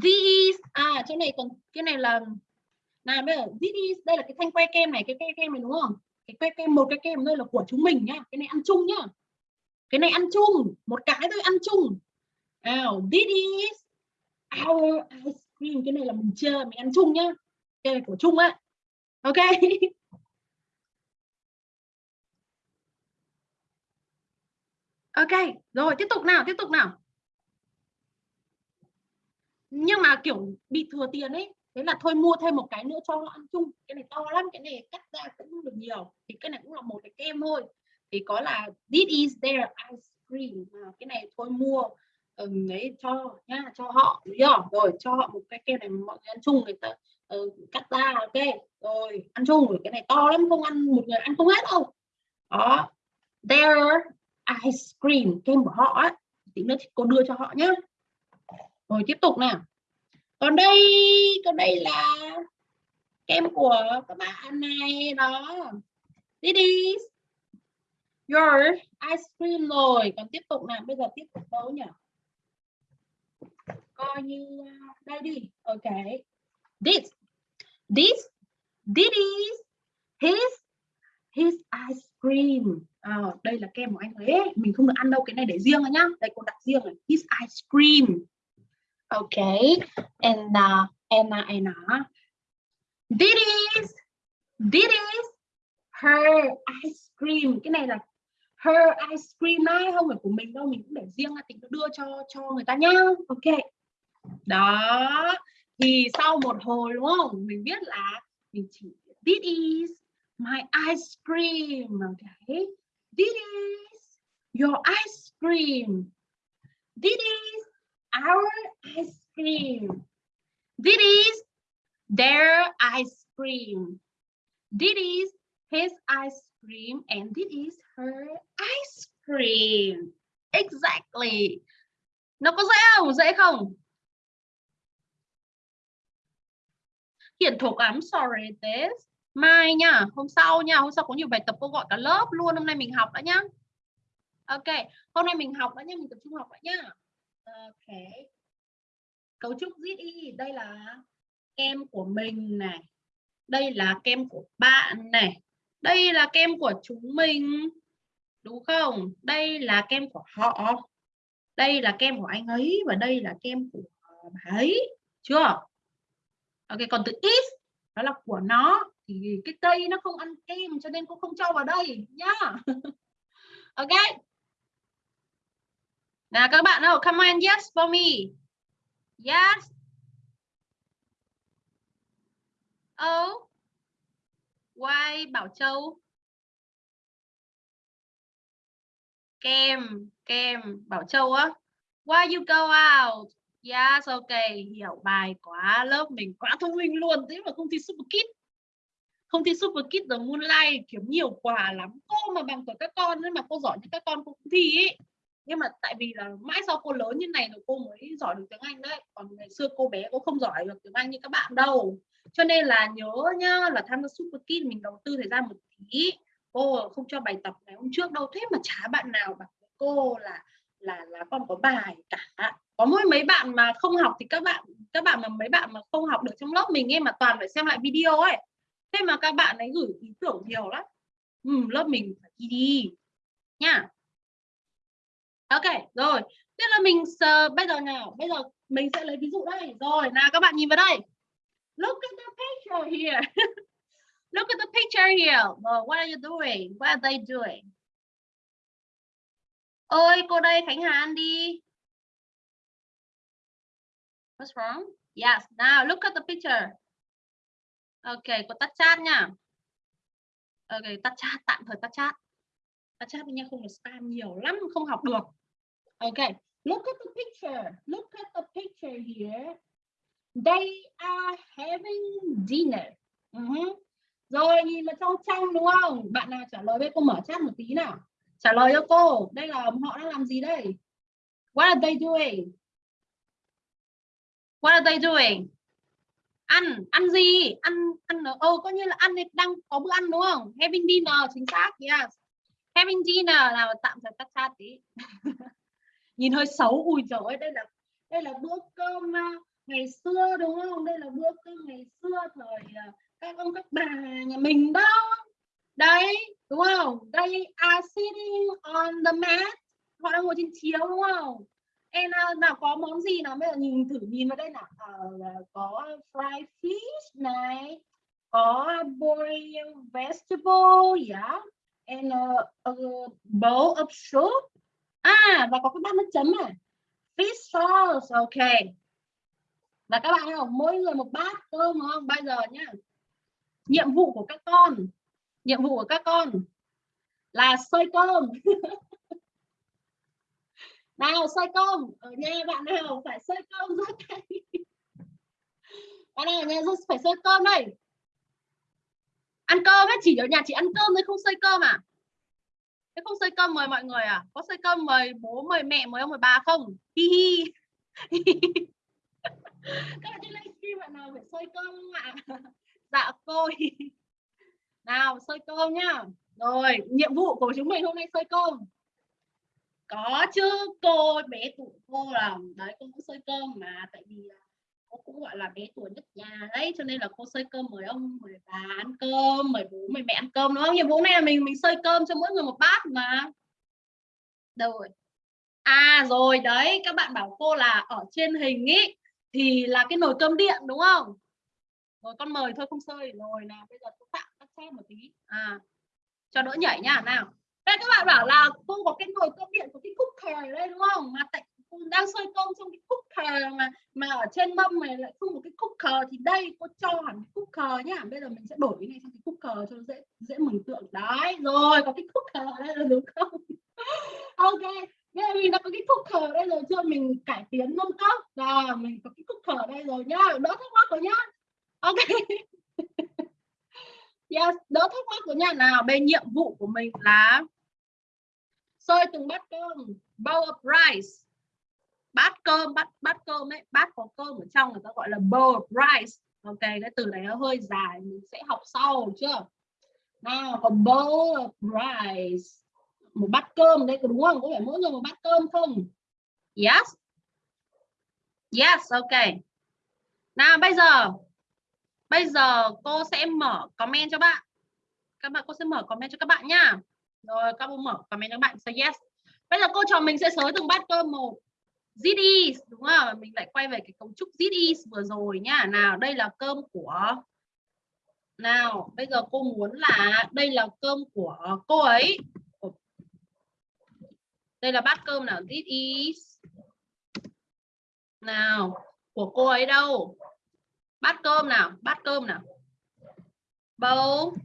this à chỗ này còn cái này là nào bây giờ this đây là cái thanh que kem này, cái que kem này đúng không? Cái que kem, một cái kem đây là của chúng mình nhá. Cái này ăn chung nhá. Cái này ăn chung, một cái thôi, ăn chung. Nào, this is our ice cream. Cái này là mình chơi mình ăn chung nhá. Cái này của chung á. Ok. Ok, rồi, tiếp tục nào, tiếp tục nào. Nhưng mà kiểu bị thừa tiền ấy thế là thôi mua thêm một cái nữa cho nó ăn chung. Cái này to lắm cái này cắt ra cũng được nhiều. Thì cái này cũng là một cái kem thôi. Thì có là this is their ice cream. À, cái này thôi mua um, đấy cho nha cho họ đúng rồi cho họ một cái kem này mọi người ăn chung người ta uh, cắt ra ok. Rồi ăn chung. Rồi cái này to lắm không ăn một người ăn không hết đâu. Đó. Their ice cream kem của họ ấy tí nữa thì cô đưa cho họ nhé rồi tiếp tục nào còn đây còn đây là kem của các bạn này đó. This is your ice cream rồi. Còn tiếp tục nào bây giờ tiếp tục đâu nhỉ? Coi như à, đây đi. Ok. This this this is his his ice cream. À, đây là kem của anh ấy mình không được ăn đâu cái này để riêng rồi nhá. Đây cô đặt riêng này his ice cream okay. And uh, Anna, Anna. this is this is her ice cream. Cái này là her ice cream này không phải của mình đâu mình cũng để riêng là tính đưa cho cho người ta nhá. Ok đó. Thì sau một hồi đúng không? Mình biết là mình chỉ this is my ice cream. Okay. This is your ice cream. This is our ice cream. This is their ice cream. This is his ice cream and this is her ice cream. Exactly. Nó có dễ không? Dễ không? Hiển thuộc I'm sorry this mai nha, hôm sau nha. Hôm sau có nhiều bài tập cô gọi cả lớp luôn. Hôm nay mình học đã nhá. Ok, hôm nay mình học đã nhá. Mình tập trung học đã nhá ok. Cấu trúc ZI đây là kem của mình này. Đây là kem của bạn này. Đây là kem của chúng mình. Đúng không? Đây là kem của họ. Đây là kem của anh ấy và đây là kem của bà ấy. Chưa? Ok, còn từ is, đó là của nó. Thì cái cây nó không ăn kem cho nên cũng không cho vào đây. Nhá. Ok nào các bạn nào, come on yes for me. Yes. Oh why Bảo Châu. Kem kem Bảo Châu á. Why you go out? Yes, ok, hiểu bài quá, lớp mình quá thông minh luôn, thế mà không thi Super Kid. Không thi Super Kid the Moonlight kiếm nhiều quà lắm. Cô mà bằng tuổi các con nên mà cô giỏi như các con cũng thi ấy. Nhưng mà tại vì là mãi sau cô lớn như này rồi cô mới giỏi được tiếng Anh đấy. Còn ngày xưa cô bé cô không giỏi được tiếng Anh như các bạn đâu. Cho nên là nhớ nhá là tham gia Super Kid mình đầu tư thời gian một tí. Cô không cho bài tập ngày hôm trước đâu. Thế mà chả bạn nào bảo cô là là là con có bài cả có mỗi mấy bạn mà không học thì các bạn các bạn mà mấy bạn mà không học được trong lớp mình ấy mà toàn phải xem lại video ấy thế mà các bạn ấy gửi ý tưởng nhiều lắm ừ, lớp mình phải đi đi nha ok rồi Tiếp là mình uh, bây giờ nào bây giờ mình sẽ lấy ví dụ đây rồi nào các bạn nhìn vào đây look at the picture here look at the picture here well, what are you doing what are they doing ơi cô đây Khánh Hà ăn đi What's wrong? Yes. Now look at the picture. Ok, cô tắt chat nha. Ok, tắt chat, tạm thời tắt chat. Tắt chat nha, không được spam nhiều lắm, không học được okay, look at the picture. Look at the picture here. They are having dinner. Uh -huh. Rồi, nhìn vào trong trong đúng không? Bạn nào trả lời với cô mở chat một tí nào. Trả lời cho cô. Đây là họ đang làm gì đây? What are they doing? What are they doing? Ăn, ăn gì? Ăn ăn ô oh, có như là ăn đang có bữa ăn đúng không? Having dinner chính xác. Yes. Having dinner là tạm thời tắt chat tí. Nhìn hơi xấu ui trời ơi, đây là đây là bữa cơm à, ngày xưa đúng không? Đây là bữa cơm ngày xưa thời à, các ông các bà nhà mình đó. Đấy, đúng không? They are sitting on the mat. Họ đang ngồi trên chiếu đúng không? em à, nào có món gì nào bây giờ nhìn thử nhìn vào đây nào à, có fried fish này có boiled vegetable yeah and a, a bowl of soup à và có cái bát nước chấm à, fish sauce ok. Và các bạn không? Mỗi người một bát cơm đúng không? Bây giờ nhá. Nhiệm vụ của các con. Nhiệm vụ của các con là xơi cơm. Nào xơi cơm. Ở nhà bạn nào phải xơi cơm rất tay bạn nào ở nhà phải xơi cơm đây? Ăn cơm ấy chỉ ở nhà chỉ ăn cơm thôi không xơi cơm à? Thế không xơi cơm mời mọi người à? Có xơi cơm mời bố, mời mẹ, mời ông, mời bà không? Hi hi. Các bạn trên livestream, bạn nào phải xơi cơm không ạ? Dạ cô nào xơi cơm nhá. Rồi, nhiệm vụ của chúng mình hôm nay xơi cơm. Có chứ, cô bé tụi cô là đấy, cô cũng xơi cơm mà, tại vì à, cô cũng, gọi là, bé tuổi nhất nhà đấy, cho nên là cô xơi cơm mời ông, mời bà ăn cơm, mời bố, mời mẹ ăn cơm, đúng không? Nhiệm vụ này là mình mình xơi cơm cho mỗi người một bát mà. Rồi? À rồi, đấy, các bạn bảo cô là ở trên hình ý, thì là cái nồi cơm điện, đúng không? Rồi con mời thôi, không xơi rồi nào bây giờ cô tạm các xem một tí. À cho đỡ nhảy nhá nào. Đây, các bạn bảo là cô có cái nồi cơm điện của cái cooker đây, đúng không? Mà tại đang sôi cơm trong cái cooker mà mà ở trên mâm này lại không một cái cooker thì đây cô cho hẳn cái cooker nhá. Bây giờ mình sẽ đổi cái này sang cái cooker cho dễ dễ mừng tượng. Đấy rồi có cái cooker đây là đúng không? Ok Bây giờ mình đã có cái cooker đây rồi chưa? Mình cải tiến nâng cấp rồi mình có cái cooker đây rồi nhá. Đỡ thắc mắc rồi nhá. Ok. Yes, đỡ thắc mắc của nhá. Nào bên nhiệm vụ của mình là sôi từng bát cơm. Bowl of rice bát cơm, bát bát cơm ấy, bát có cơm ở trong người ta gọi là bowl of rice. Ok, cái từ này nó hơi dài, mình sẽ học sau chưa? Nào còn bowl of rice. Một bát cơm đây đúng không? Có phải mỗi người một bát cơm không? Yes. Yes, ok. Nào, bây giờ bây giờ cô sẽ mở comment cho bạn. Các bạn, cô sẽ mở comment cho các bạn nhá rồi, các bạn mở comment cho các bạn, say yes. Bây giờ cô trò mình sẽ sới từng bát cơm một. ZD đúng không? Mình lại quay về cái cấu trúc ZD vừa rồi nhá nào đây là cơm của nào bây giờ cô muốn là đây là cơm của cô ấy. Đây là bát cơm nào? This is. Nào của cô ấy đâu? Bát cơm nào? Bát cơm nào? Bowl.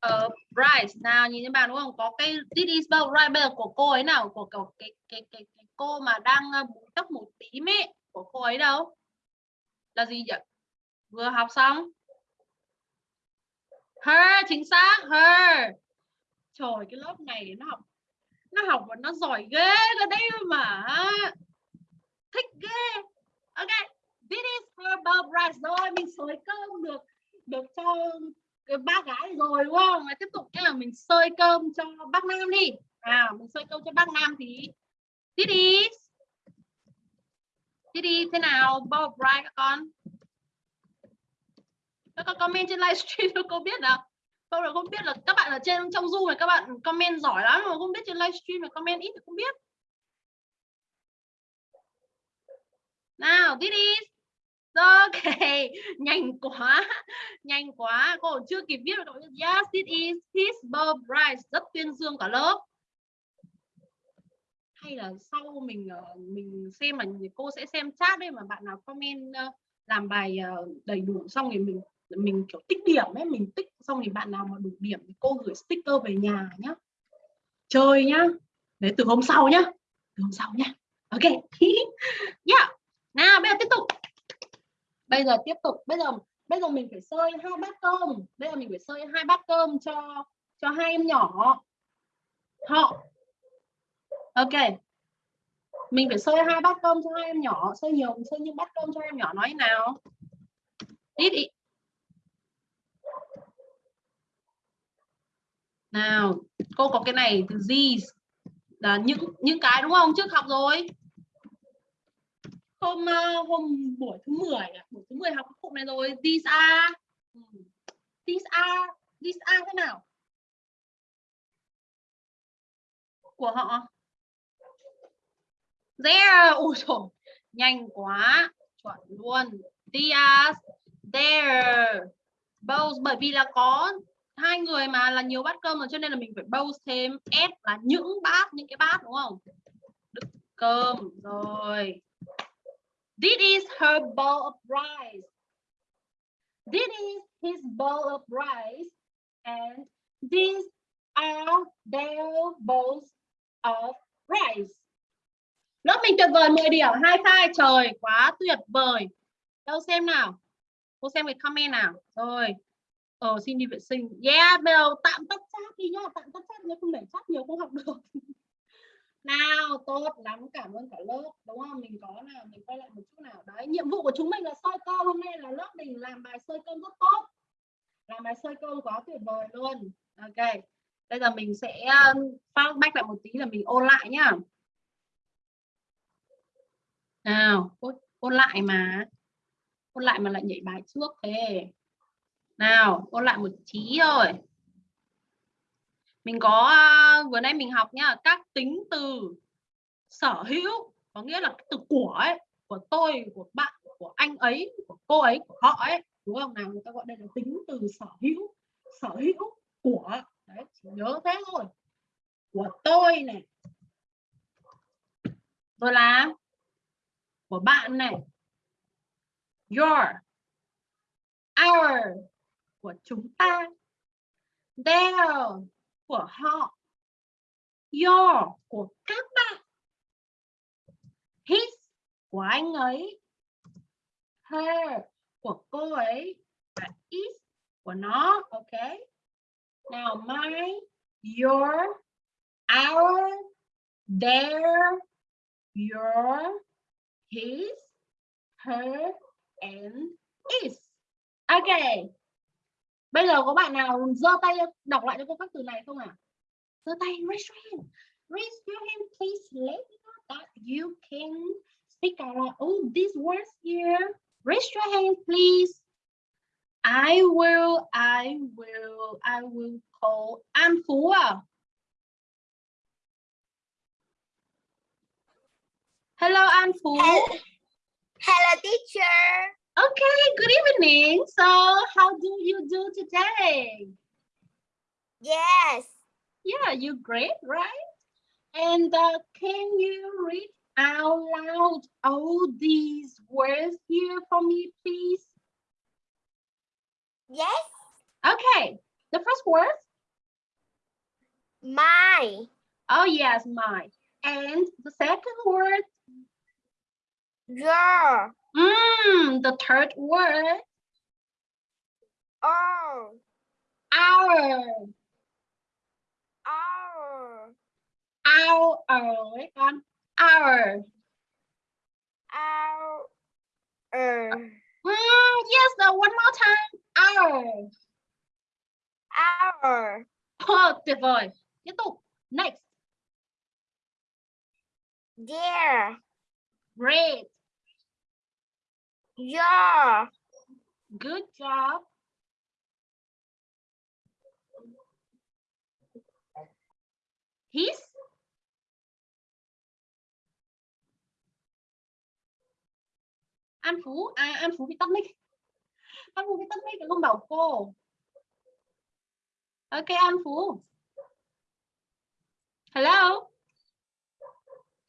Of rice. Nào nhìn các bạn đúng không? Có cái this is bowl rice bây giờ của cô ấy nào? Của, của cái, cái, cái, cái cô mà đang búi tóc một tím ấy của cô ấy đâu? Là gì vậy? Vừa học xong? Her, chính xác, her. Trời, cái lớp này nó học nó học và nó giỏi ghê cái đấy mà thích ghê. Ok, this is her bowl rice rồi, mình sới cơm được được cho cái ba gái rồi, đúng không? Tiếp tục là mình xơi cơm cho bác nam đi. À mình xơi cơm cho bác nam thì Titi, Titi thế nào? Bowl rice các con? Các con comment trên livestream cho cô biết nào. Câu là không biết là các bạn ở trên trong zoom này các bạn comment giỏi lắm mà không biết trên livestream là comment ít thì không biết. Nào this is ok nhanh quá nhanh quá. Cô chưa kịp viết được yes this is. His birthright rất tuyên dương cả lớp hay là sau mình ờ, mình xem mà cô sẽ xem chat đấy mà bạn nào comment ờ, làm bài ờ, đầy đủ xong thì mình mình, kiểu, tích điểm ấy, mình tích xong thì bạn nào mà đủ điểm thì cô gửi sticker về nhà nhá. Chơi nhá. Đấy, từ hôm sau nhá. Từ hôm sau nhá. Ok. Yeah. Nào, bây giờ tiếp tục. Bây giờ tiếp tục. Bây giờ bây giờ mình phải sơi hai bát cơm. Bây giờ mình phải sơi hai bát cơm cho cho hai em nhỏ. Họ ok. Mình phải xơi hai bát cơm cho hai em nhỏ xơi nhiều xơi những bát cơm cho em nhỏ nói nào? Ít ít. Nào, cô có cái này từ these là những những cái đúng không? Trước học rồi. Hôm ờ, hôm buổi thứ 10 à, buổi thứ 10 học cái cụm này rồi. These are ừ. these are these are thế nào? Của họ there ôi trời nhanh quá chuẩn luôn Diaz, there both bởi vì là có hai người mà là nhiều bát cơm rồi cho nên là mình phải both thêm s là những bát những cái bát đúng không đựng cơm rồi This is her bowl of rice. This is his bowl of rice. And these are their bowls of rice. Lớp mình tuyệt vời 10 điểm, hai sai trời, quá tuyệt vời. Đâu xem nào. Cô xem cái comment nào. Rồi. Ờ xin đi vệ sinh. Yeah, bây giờ tạm tắt chat đi nhá, tạm tắt chat nhá, không để chat nhiều không học được. nào, tốt lắm, cảm ơn cả lớp. Đúng không? Mình có nào, mình quay lại một chút nào. Đấy, nhiệm vụ của chúng mình là soi câu hôm nay là lớp mình làm bài soi câu rất tốt. Làm bài soi câu quá tuyệt vời luôn. Ok. Bây giờ mình sẽ um, phát back lại một tí là mình ôn lại nhá. Nào, ôn, ôn lại mà. Ôn lại mà lại nhảy bài trước thế. Nào, ôn lại một tí rồi. Mình có uh, vừa nay mình học nhá, các tính từ sở hữu có nghĩa là từ của ấy, của tôi, của bạn, của anh ấy, của cô ấy, của họ ấy, đúng không nào? Người ta gọi đây là tính từ sở hữu, sở hữu của Đấy, chỉ nhớ thế thôi của tôi này rồi là của bạn này. Your our của chúng ta. Their của họ. Your của các bạn. His của anh ấy. Her của cô ấy. Và is của nó ok? Now, my, your, our, their, your, his, her, and is. Ok. Bây giờ có bạn nào giơ tay đọc lại cho cô các từ này không ạ? À? Giơ tay, raise your hand. Raise your hand, please. Let me know that you can speak out loud. Oh, these words here. Raise your hand, please. I will, I will, I will call An Phú à? Hello, An Phú. Hello. Hello, teacher. Okay, good evening. So, how do you do today? Yes. Yeah, you're great, right? And uh, can you read out loud all these words here for me, please? Yes. Okay, the first word. My. Oh yes, my. And the second word. Your. Mm, the third word. Oh. Our. Our. Our. Our. Wait on. Our. Our. Mm, yes, the one more time. Our. Our. Oh, tuyệt vời. Tiếp tục. Next. Their. Great. Yeah Good job. His. An Phú. À, An Phú bị tắt mic. An Phú bị tắt mic không bảo cô. Ok, An Phú. Hello.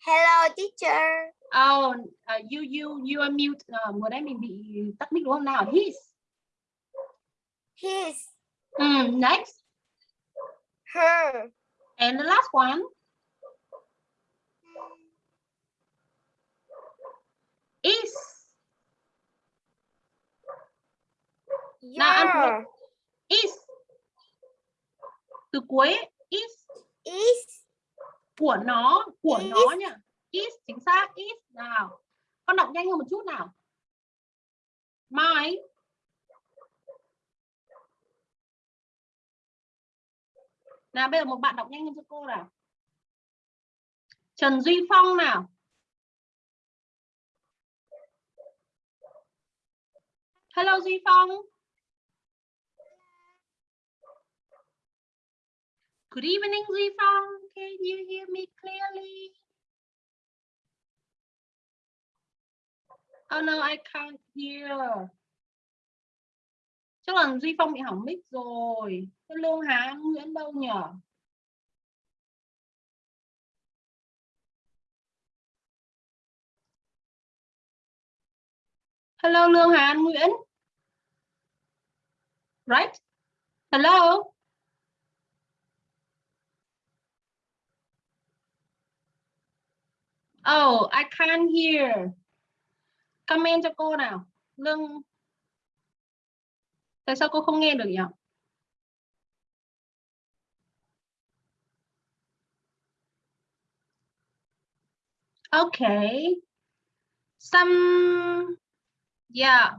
Hello, teacher. Oh, uh, you you you are mute. Uh, vừa nãy mình bị tắt mic đúng không nào? His. His. Mm, next. Her. And the last one. Is. Nào, Phú. Your. Is. Từ cuối is Is. Của nó, của Is. nó nhá. Is chính xác is nào. Con đọc nhanh hơn một chút nào. My. Nào bây giờ một bạn đọc nhanh hơn cho cô nào. Trần Duy Phong nào. Hello Duy Phong. Good evening Duy Phong. Can you hear me clearly? Oh no, I can't hear. Chắc là Duy Phong bị hỏng mic rồi. Cái Lương Hà Nguyễn đâu nhỉ? Hello Lương Hà Nguyễn. Right? Hello. Oh, I can't hear. Comment cho cô nào. Lương Tại sao cô không nghe được nhỉ? Okay. Some yeah.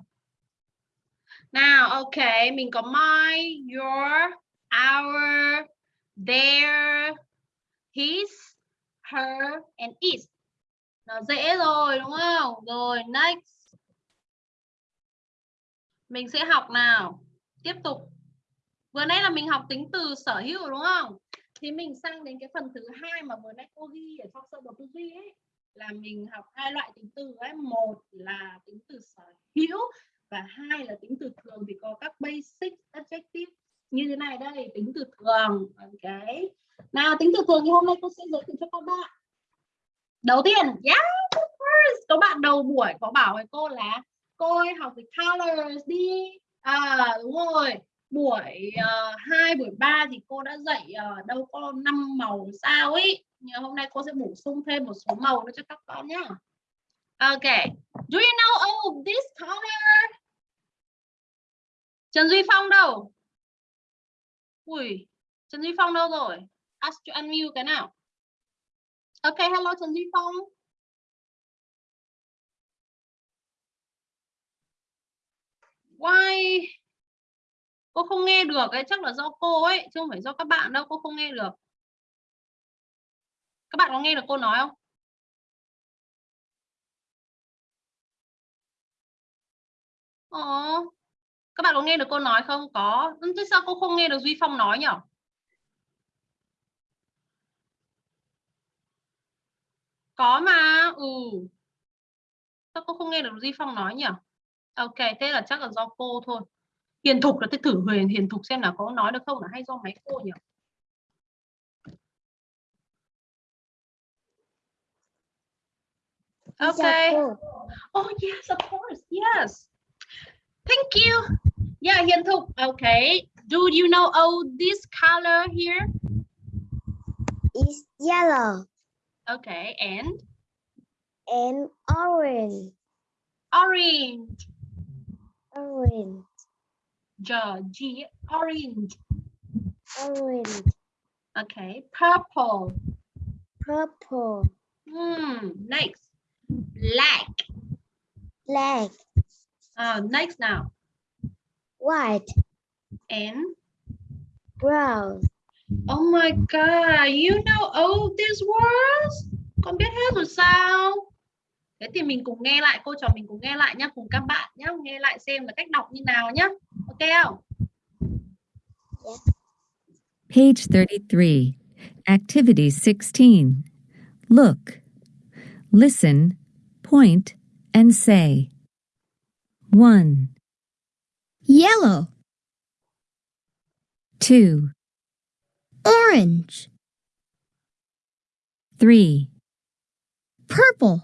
Now, okay, mình có my, your, our, their, his, her and is. Nó dễ rồi, đúng không? Rồi, next. Mình sẽ học nào. Tiếp tục. Vừa nãy là mình học tính từ sở hữu, đúng không? Thì mình sang đến cái phần thứ hai mà vừa nãy cô ghi ở trong sơ đồ tư duy ấy, là mình học hai loại tính từ ấy. Một là tính từ sở hữu và hai là tính từ thường thì có các basic, adjective như thế này đây, tính từ thường ok nào, tính từ thường thì hôm nay cô sẽ giới thiệu cho các bạn đầu tiên yeah of course. Có bạn đầu buổi có bảo với cô là cô ơi học về colors đi. À đúng rồi. Buổi ờ, uh, 2, buổi 3 thì cô đã dạy uh, đâu có năm màu sao ấy. Nhưng hôm nay cô sẽ bổ sung thêm một số màu nữa cho các con nhá. Ok, do you know oh this color? Trần Duy Phong đâu? Ui, Trần Duy Phong đâu rồi? Ask to unmute cái nào. Ok, hello Trần Duy Phong. Why? Cô không nghe được ấy, chắc là do cô ấy, chứ không phải do các bạn đâu, cô không nghe được. Các bạn có nghe được cô nói không? Ồ, các bạn có nghe được cô nói không có thế sao cô không nghe được duy phong nói nhỉ có mà ừ sao cô không nghe được duy phong nói nhỉ ok thế là chắc là do cô thôi hiền thục là thế thử huyền hiền thục xem là có nói được không là hay do máy cô nhỉ Okay. Oh yes, of course. Yes. Thank you. Yeah, Hiền Thục. Okay. Do you know oh this color here? It's yellow Okay, and and orange. orange. Orange. G, G orange. Orange. Okay, purple. Purple. Hmm, next. Black. Black. Uh, next now. White. And Brown. Oh my god, you know all these words? Con biết hết rồi sao? Thế thì mình cùng nghe lại, cô trò mình cùng nghe lại nhá, cùng các bạn nhá, nghe lại xem là cách đọc như nào nhá. Ok không? Page 33, Activity 16. Look, listen, point, and say. 1, Yellow. 2, Orange. 3, Purple.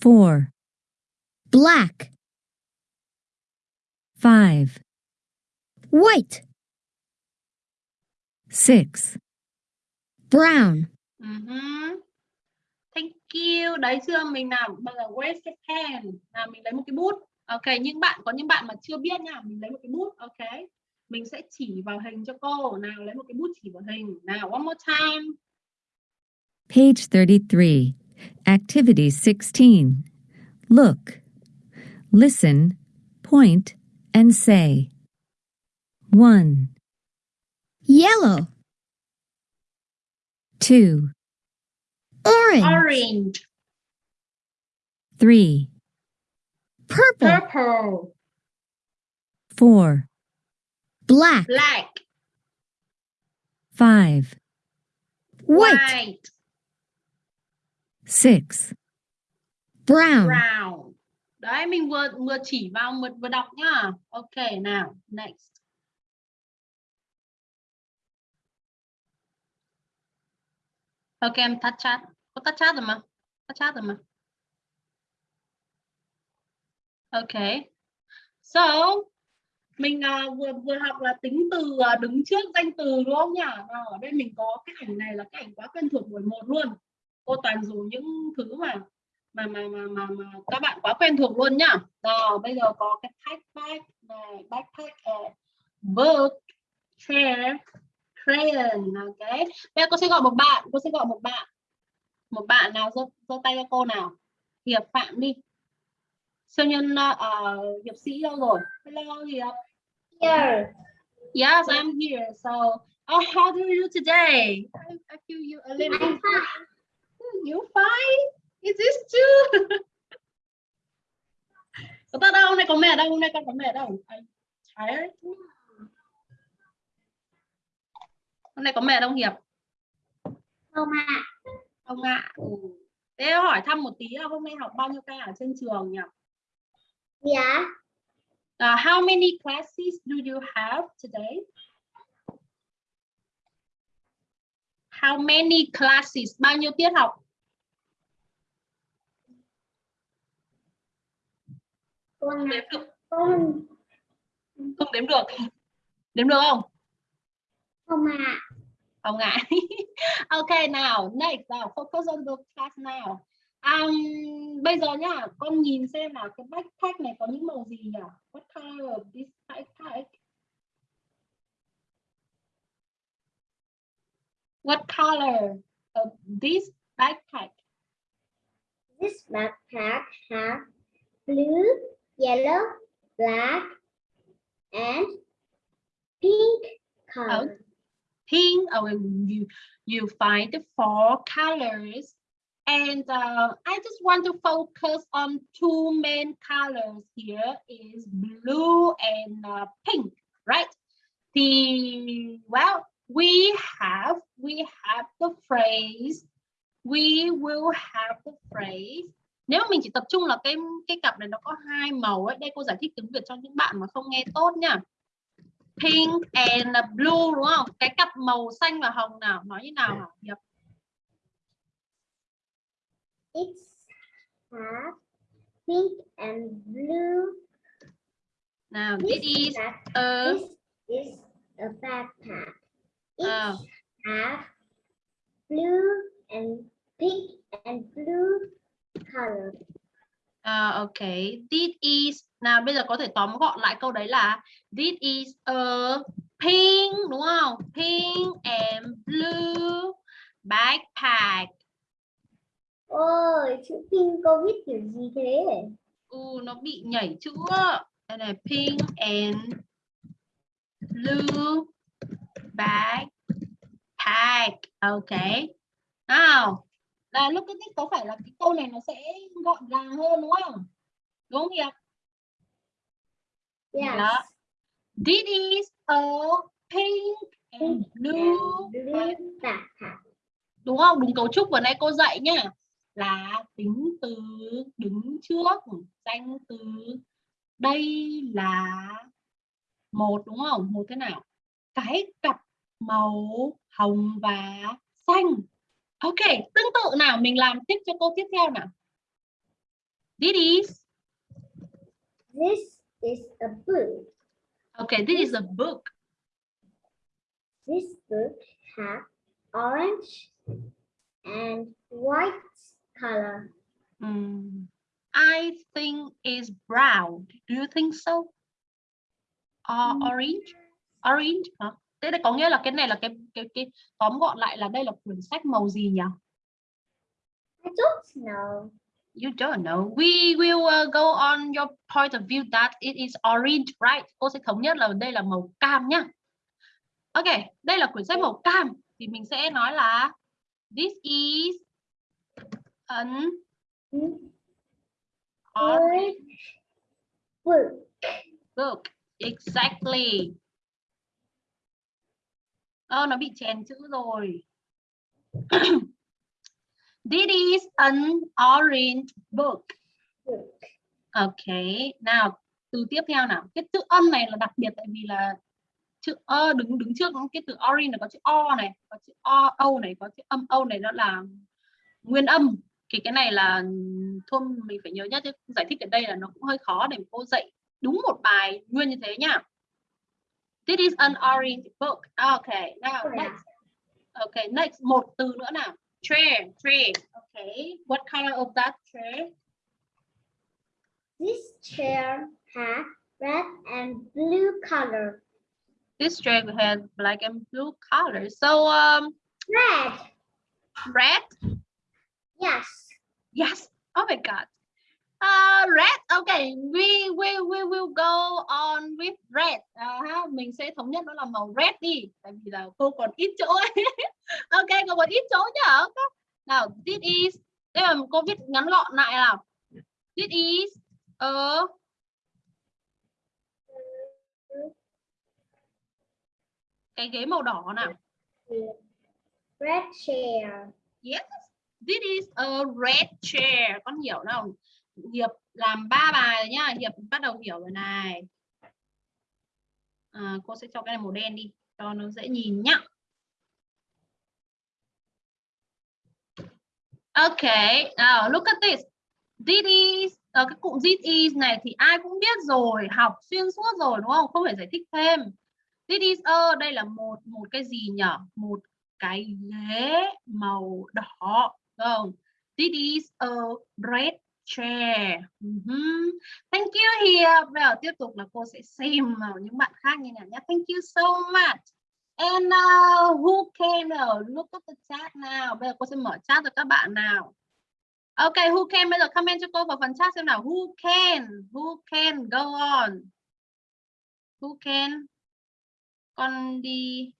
4, Black. 5, White. 6, Brown. Uh Thank you. Đấy chưa? Mình nào bây giờ raise your hand. Nào mình lấy một cái bút. Ok, những bạn có những bạn mà chưa biết nha, mình lấy một cái bút. Ok. Mình sẽ chỉ vào hình cho cô. Nào lấy một cái bút chỉ vào hình. Nào one more time. Page 33, Activity 16. Look, listen, point, and say. 1, Yellow. 2, Orange. Orange, 3, Purple. purple, 4, Black. black, 5, White. white, 6, Brown. brown. Đấy mình vừa vừa chỉ vào vừa, vừa đọc nhá. Ok nào, next. Ok em tắt chat. Có tắt chat rồi mà. Tắt chat rồi mà. Okay. So, mình uh, vừa vừa học là tính từ uh, đứng trước danh từ đúng không nhỉ? Nào, ở đây mình có cái ảnh này là cái ảnh quá quen thuộc buổi một luôn. Cô toàn dùng những thứ mà mà mà mà mà, mà các bạn quá quen thuộc luôn nhá. rồi bây giờ có cái backpack này, backpack, này book, chair, crayon, ok. Bây giờ cô sẽ gọi một bạn, cô sẽ gọi một bạn. Một bạn nào giơ giơ tay cho cô nào. Hiệp Phạm đi. Siêu nhân uh, hiệp sĩ đâu rồi? Hello Hiệp. Here. Yes, I'm here. So, oh, how do you today? I, I feel you a little. I'm fine. You fine? Is this too? Có ta đâu? Hôm nay có mẹ đâu? Hôm nay con có mẹ đâu? I'm tired. Hôm nay có mẹ đâu Hiệp? Không ạ. Không ạ. Ừ. Thế hỏi thăm một tí là hôm nay học bao nhiêu ca ở trên trường nhỉ? Dạ. Uh, how many classes do you have today? How many classes? Bao nhiêu tiết học? Con Đếm được không đếm được đếm được không không ạ. không ngại ok nào next nào focus on the class now um, bây giờ nhá con nhìn xem là cái backpack này có những màu gì nhỉ? What color of this backpack what color of this backpack This backpack has blue, yellow, black, and pink color. pink oh you you find the four colors and uh, I just want to focus on two main colors here is blue and uh, pink right the well we have we have the phrase we will have the phrase nếu mình chỉ tập trung là cái cái cặp này nó có hai màu ấy đây cô giải thích tiếng Việt cho những bạn mà không nghe tốt nha pink and blue đúng không? Cái cặp màu xanh và hồng nào nói như nào hả? Yep. It's has pink and blue. Nào, This, this is a this is a backpack. It Ờ. has blue and pink and blue color. à, ok. This is nào bây giờ có thể tóm gọn lại câu đấy là this is a pink đúng không? Pink and blue backpack. Ôi, chữ pink cô viết kiểu gì thế? Ừ, nó bị nhảy chữ. Đây này pink and blue backpack. Ok. Nào, là lúc cái có phải là cái câu này nó sẽ gọn gàng hơn đúng không? Đúng không Hiệp? Yes. Đó. This is a pink and blue backpack. đúng không? Đúng cấu trúc vừa nãy cô dạy nhá. Là tính từ đứng trước danh từ đây là một đúng không? Một thế nào? Cái cặp màu hồng và xanh. Ok, tương tự nào mình làm tiếp cho câu tiếp theo nào. This is This is a book. okay, this is a book. This book has orange and white color. Hmm. I think it's brown. Do you think so? Or orange? Orange hả? Thế là có nghĩa là cái này là cái cái cái tóm gọn lại là đây là quyển sách màu gì nhỉ? I don't know. You don't know. We will uh, go on your point of view that it is orange, right? Cô sẽ thống nhất là đây là màu cam nhá. Ok, đây là quyển sách màu cam thì mình sẽ nói là this is an orange Orange book. book. Exactly. Ơ, nó bị chèn chữ rồi. This is an orange book. Ok, nào từ tiếp theo nào. Cái chữ âm này là đặc biệt tại vì là chữ ơ đứng đứng trước cái từ orange là có chữ o này, có chữ o âu này, có chữ âm âu này đó là nguyên âm. Thì cái này là thôi mình phải nhớ nhất chứ giải thích ở đây là nó cũng hơi khó để cô dạy đúng một bài nguyên như thế nhá This is an orange book. Okay, now next. Okay, next một từ nữa nào. Chair, chair. Okay, what color of that chair? This chair has red and blue color. This chair has black and blue color. So um, Red. red. Yes. Yes. Oh my God. Uh, red. Okay, we we we will go on with red. À, ha, mình sẽ thống nhất nó là màu red đi. Tại vì là cô còn ít chỗ ok, cô còn ít chỗ nhá. Nào, this is. Đây là cô viết ngắn gọn lại nào. This is a cái ghế màu đỏ nào. Red chair. Yes, this is a red chair. Con hiểu không? Hiệp làm ba bài rồi nhá. Hiệp bắt đầu hiểu rồi này. À, cô sẽ cho cái này màu đen đi cho nó dễ nhìn nhá. Okay, now look at this. This is uh, cái cụm this is này thì ai cũng biết rồi, học xuyên suốt rồi đúng không? Không phải giải thích thêm. This is a đây là một một cái gì nhỉ? Một cái ghế màu đỏ không? This is a red chair. Mhm. Thank you here. Bây giờ tiếp tục là cô sẽ xem vào những bạn khác như nào nhé. Thank you so much. And uh, who came uh, look at the chat now? Bây giờ cô sẽ mở chat cho các bạn nào. Ok, who can bây giờ comment cho cô vào phần chat xem nào. Who can? Who can go on? Who can? Con đi.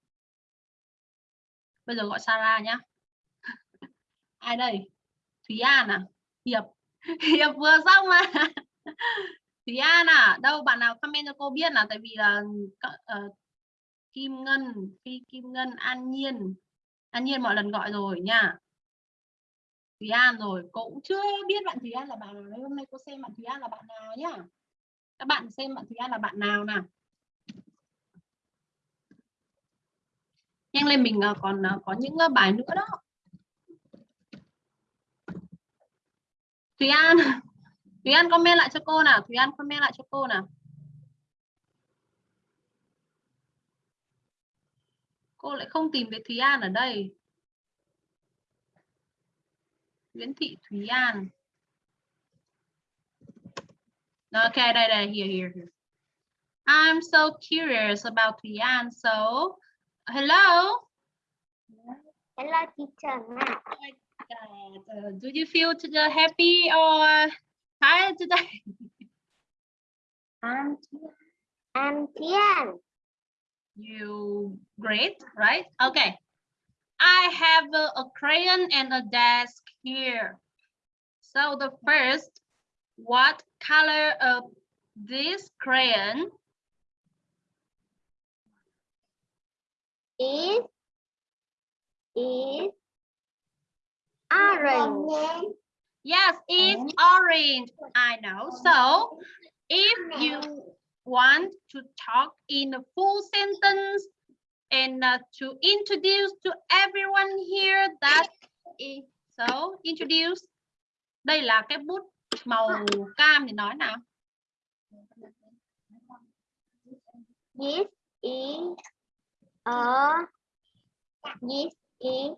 Bây giờ gọi Sarah nhá. Ai đây? Thúy An à? Hiệp. Hiệp vừa xong mà. Thúy An à? Đâu bạn nào comment cho cô biết là tại vì là uh, Kim Ngân, Phi Kim Ngân, An Nhiên. An Nhiên mọi lần gọi rồi nha. Thúy An rồi, cô cũng chưa biết bạn Thúy An là bạn nào. Hôm nay cô xem bạn Thúy An là bạn nào nhá. Các bạn xem bạn Thúy An là bạn nào nào. Nhanh lên mình ờ, còn ờ, có những bài nữa đó. Thúy An, Thúy An comment lại cho cô nào, Thúy An comment lại cho cô nào. Cô lại không tìm thấy Thúy An ở đây. Nguyễn Thị Thúy An. Ok, đây đây, here, here, here. I'm so curious about Thúy An. So, hello. Hello teacher. Uh, do you feel today happy or tired today? I'm I'm Tian. You great, right? Okay. I have a, a crayon and a desk here. So the first, what color of this crayon Is is orange. Yes, it's orange. I know. So if you want to talk in a full sentence and uh, to introduce to everyone here that is so introduce. Đây là cái bút màu cam thì nói nào. This is a this is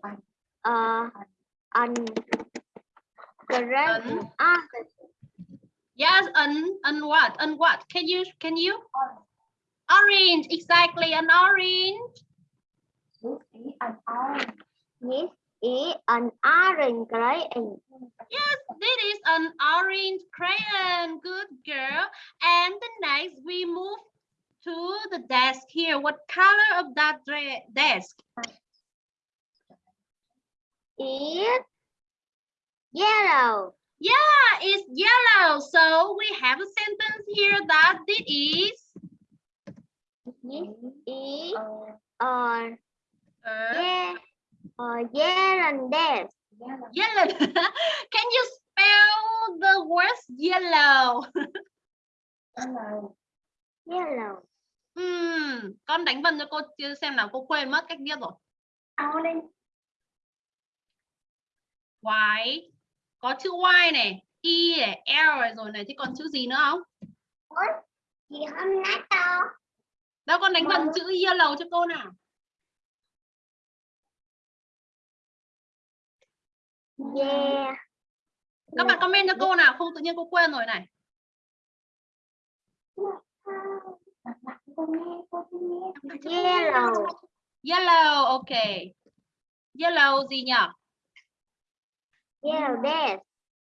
a an correct An- answer. Yes, an an what? An what? Can you can you? Orange, exactly, an orange. This is an orange crayon. Yes, this is an orange crayon. Good girl. And the next we move to the desk here. What color of that desk? Is yellow. Yeah, it's yellow. So we have a sentence here that it is This is uh, yeah, a yellow desk. yellow. Can you spell the words yellow? Yellow. Hmm, con đánh vần cho cô xem nào cô quên mất cách viết rồi. Orange. White, có chữ Y này E này L rồi này thì còn chữ gì nữa không Chị hôm nay to. đâu con đánh vần chữ yellow cho cô nào Yeah. các bạn comment cho cô nào không tự nhiên cô quên rồi này Yellow. yellow ok yellow gì nhỉ Yellow desk.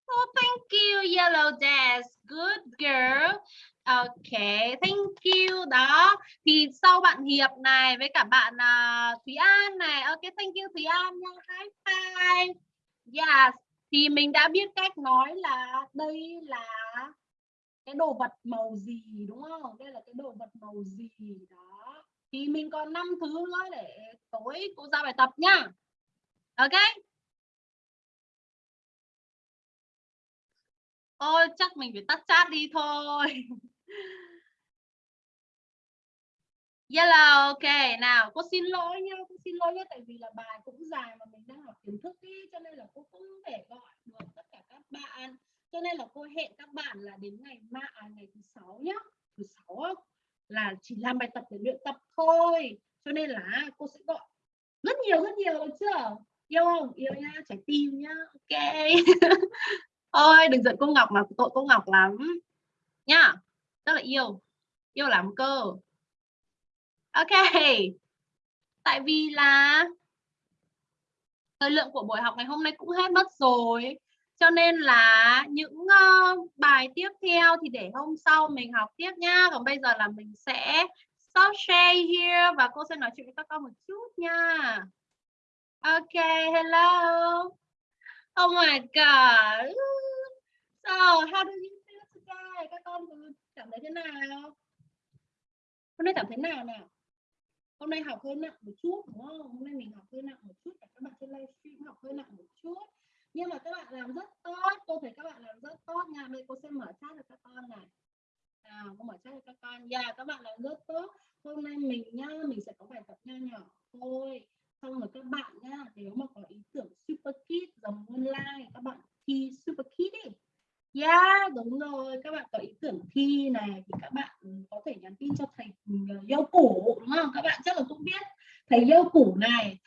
Oh, thank you, Yellow Desk. Good girl. Okay, thank you. Đó. Thì sau bạn Hiệp này với cả bạn uh, Thúy An này. Ok, thank you Thúy An nha. High five. Yes. Thì mình đã biết cách nói là đây là cái đồ vật màu gì đúng không? Đây là cái đồ vật màu gì đó. Thì mình còn 5 thứ nữa để tối cô ra bài tập nha. Ok. Ôi chắc mình phải tắt chat đi thôi. Yellow, ok. Nào, cô xin lỗi nha, cô xin lỗi nhé tại vì là bài cũng dài mà mình đang học kiến thức đi cho nên là cô không thể gọi được tất cả các bạn. Cho nên là cô hẹn các bạn là đến ngày mai à, ngày thứ sáu nhá. Thứ sáu là chỉ làm bài tập để luyện tập thôi. Cho nên là à, cô sẽ gọi rất nhiều rất nhiều được chưa? Yêu không? Yêu nha, trái tim nhá. Ok. ôi đừng giận cô Ngọc mà tội cô Ngọc lắm. Nhá rất là yêu yêu lắm cơ. Ok. Tại vì là thời lượng của buổi học ngày hôm nay cũng hết mất rồi. Cho nên là những uh, bài tiếp theo thì để hôm sau mình học tiếp nhá. Còn bây giờ là mình sẽ stop share here và cô sẽ nói chuyện với các con một chút nha. Ok hello oh my god So, how do you feel today? Các con cảm thấy thế nào? Hôm nay cảm thấy nào nào? Hôm nay học hơi nặng một chút đúng không? Hôm nay mình học hơi nặng một chút và các bạn trên livestream học hơi nặng một chút. Nhưng mà các bạn làm rất tốt, cô thấy các bạn làm rất tốt nha. Bây cô sẽ mở chat cho các con này. Nào, cô mở chat cho các con. Yeah, các bạn làm rất tốt. Hôm nay mình nhá, mình sẽ có bài tập nho nhỏ thôi. Xong rồi các bạn nhá, nếu mà có ý tưởng super kid giống online, các bạn thi super kid đi Yeah, đúng rồi. Các bạn có ý tưởng thi này thì các bạn có thể nhắn tin cho thầy dâu củ đúng không? Các bạn chắc là cũng biết thầy củ này,